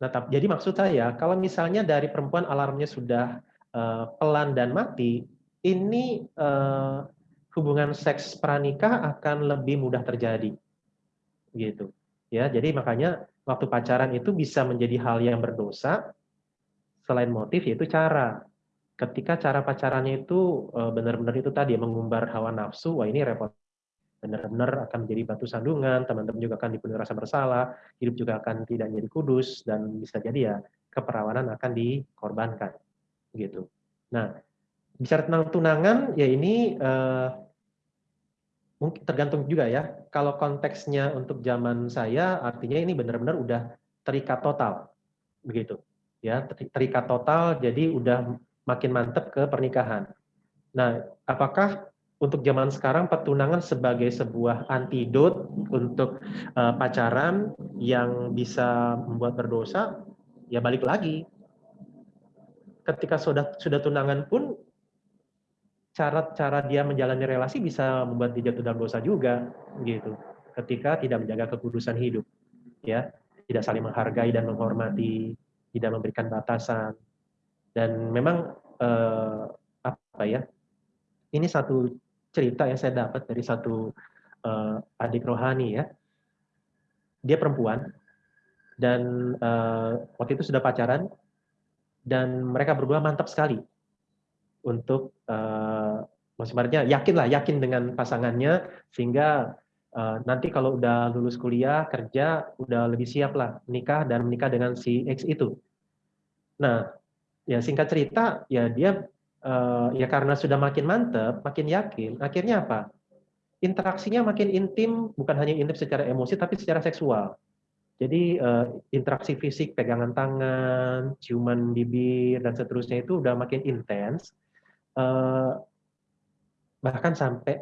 Nah, jadi maksud saya kalau misalnya dari perempuan alarmnya sudah uh, pelan dan mati, ini uh, hubungan seks pranikah akan lebih mudah terjadi. Gitu. Ya, jadi makanya waktu pacaran itu bisa menjadi hal yang berdosa selain motif yaitu cara. Ketika cara pacarannya itu eh, benar-benar itu tadi mengumbar hawa nafsu, wah ini repot benar-benar akan menjadi batu sandungan, teman-teman juga akan dipenuhi rasa bersalah, hidup juga akan tidak menjadi kudus, dan bisa jadi ya keperawanan akan dikorbankan. gitu. Nah, bicara tentang tunangan, ya ini uh, mungkin tergantung juga ya. Kalau konteksnya untuk zaman saya, artinya ini benar-benar udah terikat total, begitu. Ya, terikat total, jadi udah makin mantep ke pernikahan. Nah, apakah untuk zaman sekarang pertunangan sebagai sebuah antidot untuk uh, pacaran yang bisa membuat berdosa, ya balik lagi. Ketika sudah sudah tunangan pun cara-cara dia menjalani relasi bisa membuat dia jatuh dalam dosa juga gitu. Ketika tidak menjaga kekudusan hidup, ya, tidak saling menghargai dan menghormati, tidak memberikan batasan. Dan memang eh, apa ya? Ini satu cerita yang saya dapat dari satu uh, adik rohani ya. Dia perempuan dan uh, waktu itu sudah pacaran dan mereka berdua mantap sekali untuk uh, maksudnya yakin lah yakin dengan pasangannya sehingga uh, nanti kalau udah lulus kuliah kerja udah lebih siap lah menikah dan menikah dengan si X itu. Nah ya singkat cerita ya dia uh, ya karena sudah makin mantep, makin yakin, akhirnya apa? Interaksinya makin intim, bukan hanya intim secara emosi, tapi secara seksual. Jadi uh, interaksi fisik, pegangan tangan, ciuman bibir, dan seterusnya itu udah makin intens. Uh, bahkan sampai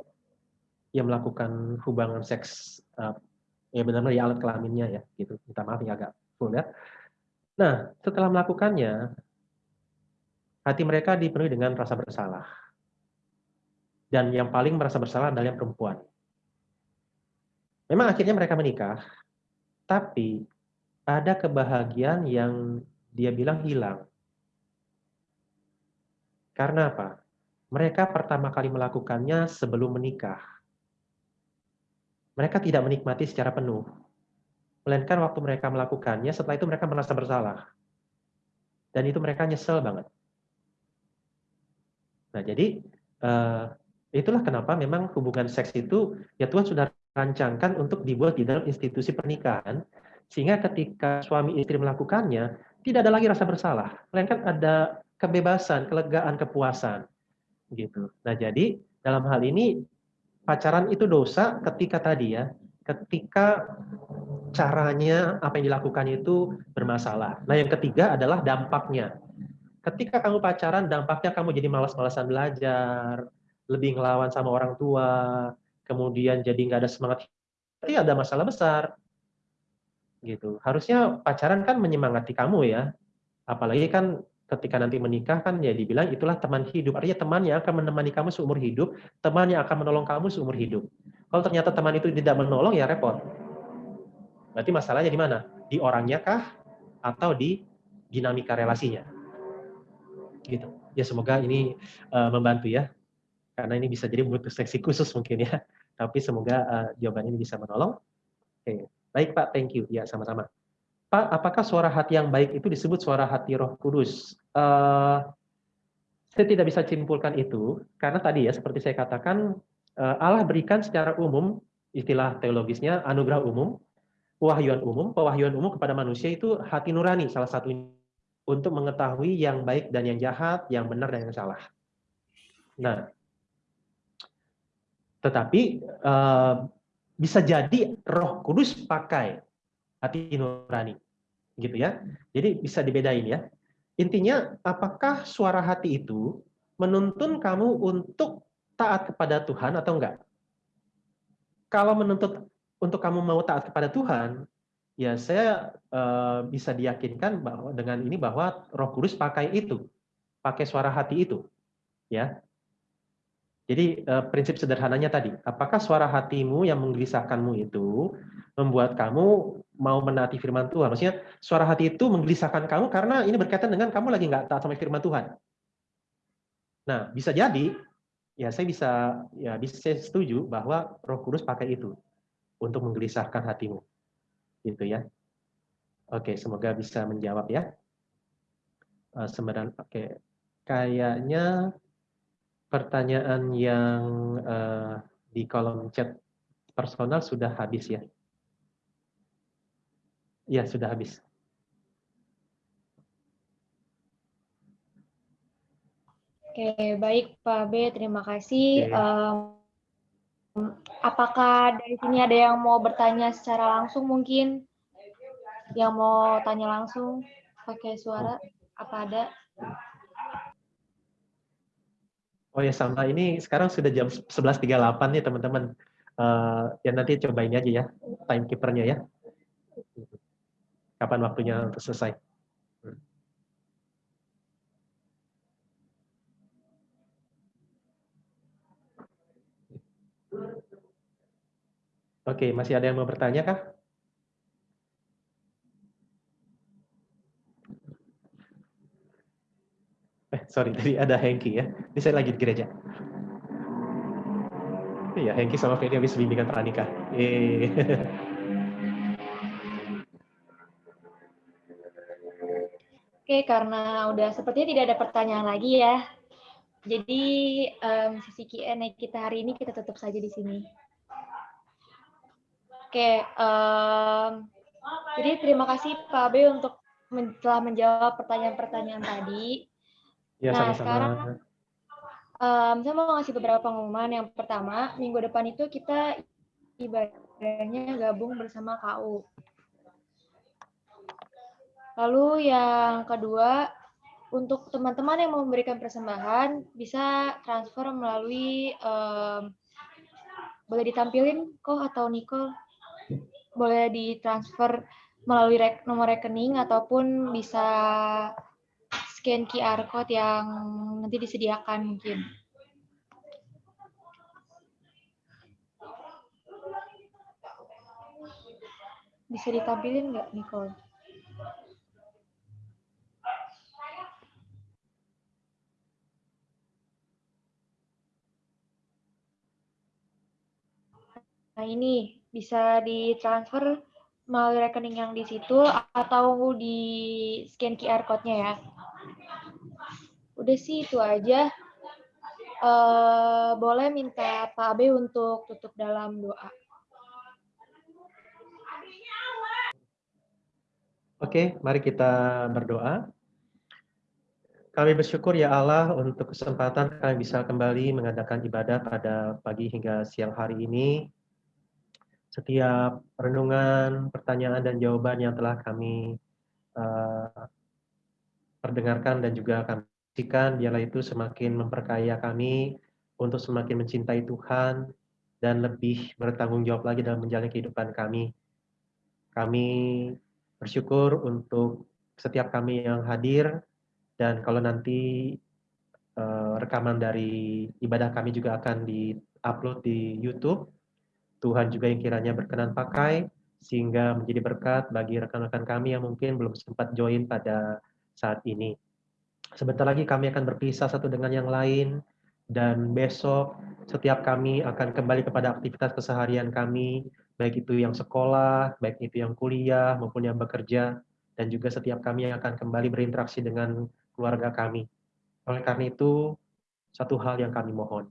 ya melakukan hubungan seks uh, ya benar-benar ya alat kelaminnya ya gitu minta maaf ya agak ya nah setelah melakukannya hati mereka dipenuhi dengan rasa bersalah. Dan yang paling merasa bersalah adalah yang perempuan. Memang akhirnya mereka menikah, tapi ada kebahagiaan yang dia bilang hilang. Karena apa? Mereka pertama kali melakukannya sebelum menikah. Mereka tidak menikmati secara penuh. Melainkan waktu mereka melakukannya, setelah itu mereka merasa bersalah. Dan itu mereka nyesel banget. Nah, jadi uh, itulah kenapa memang hubungan seks itu ya Tuhan sudah rancangkan untuk dibuat di dalam institusi pernikahan sehingga ketika suami istri melakukannya tidak ada lagi rasa bersalah, melainkan ada kebebasan, kelegaan, kepuasan gitu. Nah, jadi dalam hal ini pacaran itu dosa ketika tadi ya, ketika caranya apa yang dilakukan itu bermasalah. Nah, yang ketiga adalah dampaknya ketika kamu pacaran dampaknya kamu jadi malas-malasan belajar, lebih ngelawan sama orang tua, kemudian jadi nggak ada semangat, berarti ada masalah besar. Gitu. Harusnya pacaran kan menyemangati kamu ya. Apalagi kan ketika nanti menikah kan ya dibilang itulah teman hidup. Artinya teman yang akan menemani kamu seumur hidup, teman yang akan menolong kamu seumur hidup. Kalau ternyata teman itu tidak menolong ya repot. Berarti masalahnya di mana? Di orangnya kah atau di dinamika relasinya? Gitu. Ya semoga ini uh, membantu ya. Karena ini bisa jadi butuh seksi khusus mungkin ya. Tapi semoga uh, jawaban ini bisa menolong. Oke. Baik Pak, thank you. Ya sama-sama. Pak, apakah suara hati yang baik itu disebut suara hati Roh Kudus? Uh, saya tidak bisa simpulkan itu karena tadi ya seperti saya katakan Allah berikan secara umum istilah teologisnya anugerah umum, pewahyuan umum, pewahyuan umum kepada manusia itu hati nurani salah satunya untuk mengetahui yang baik dan yang jahat, yang benar dan yang salah. Nah, tetapi uh, bisa jadi Roh Kudus pakai hati nurani, gitu ya. Jadi bisa dibedain ya. Intinya, apakah suara hati itu menuntun kamu untuk taat kepada Tuhan atau enggak? Kalau menuntut untuk kamu mau taat kepada Tuhan, ya saya uh, bisa diyakinkan bahwa dengan ini bahwa Roh Kudus pakai itu, pakai suara hati itu, ya. Jadi uh, prinsip sederhananya tadi, apakah suara hatimu yang menggelisahkanmu itu membuat kamu mau menaati firman Tuhan? Maksudnya suara hati itu menggelisahkan kamu karena ini berkaitan dengan kamu lagi nggak taat sama firman Tuhan. Nah, bisa jadi, ya saya bisa ya bisa setuju bahwa Roh Kudus pakai itu untuk menggelisahkan hatimu gitu ya. Oke, semoga bisa menjawab ya. Uh, Sebenarnya, oke, kayaknya pertanyaan yang uh, di kolom chat personal sudah habis ya. Ya, sudah habis. Oke, baik Pak B, terima kasih. Okay. Um, Apakah dari sini ada yang mau bertanya secara langsung mungkin? Yang mau tanya langsung pakai suara? Apa ada? Oh ya sama ini sekarang sudah jam 11.38 nih teman-teman. Uh, ya nanti cobain aja ya timekeepernya ya. Kapan waktunya untuk selesai. Oke, masih ada yang mau bertanya kah? Eh, sorry, tadi ada Hengki ya. Ini saya lagi di gereja. Iya, Hengki sama Feni habis bimbingan pranikah. Eh. Oke, karena udah sepertinya tidak ada pertanyaan lagi ya. Jadi um, sesi Q&A kita hari ini kita tutup saja di sini. Oke, um, jadi terima kasih Pak B untuk men telah menjawab pertanyaan-pertanyaan tadi. Ya, nah, sama-sama. sekarang um, saya mau ngasih beberapa pengumuman. Yang pertama, minggu depan itu kita ibadahnya gabung bersama KU. Lalu yang kedua, untuk teman-teman yang mau memberikan persembahan, bisa transfer melalui, um, boleh ditampilin kok atau Nicole? Boleh ditransfer melalui rek nomor rekening ataupun bisa scan QR code yang nanti disediakan mungkin. Bisa ditampilin nggak, Nicole? Nah ini bisa ditransfer melalui rekening yang di situ atau di scan QR code-nya ya. Udah sih itu aja. Uh, boleh minta Pak Abe untuk tutup dalam doa. Oke, mari kita berdoa. Kami bersyukur ya Allah untuk kesempatan kami bisa kembali mengadakan ibadah pada pagi hingga siang hari ini setiap renungan, pertanyaan, dan jawaban yang telah kami uh, perdengarkan dan juga kami saksikan, biarlah itu semakin memperkaya kami untuk semakin mencintai Tuhan dan lebih bertanggung jawab lagi dalam menjalani kehidupan kami. Kami bersyukur untuk setiap kami yang hadir dan kalau nanti eh, rekaman dari ibadah kami juga akan di-upload di YouTube. Tuhan juga yang kiranya berkenan pakai sehingga menjadi berkat bagi rekan-rekan kami yang mungkin belum sempat join pada saat ini. Sebentar lagi kami akan berpisah satu dengan yang lain dan besok setiap kami akan kembali kepada aktivitas keseharian kami, baik itu yang sekolah, baik itu yang kuliah maupun yang bekerja dan juga setiap kami yang akan kembali berinteraksi dengan keluarga kami. Oleh karena itu, satu hal yang kami mohon.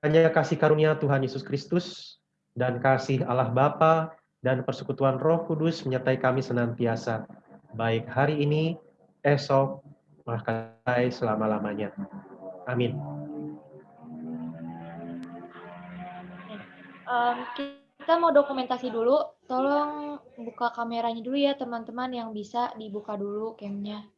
Kiranya kasih karunia Tuhan Yesus Kristus dan kasih Allah Bapa dan persekutuan Roh Kudus menyertai kami senantiasa, baik hari ini, esok, bahkan selama-lamanya. Amin. Em, kita mau dokumentasi dulu. Tolong buka kameranya dulu ya teman-teman yang bisa dibuka dulu camnya.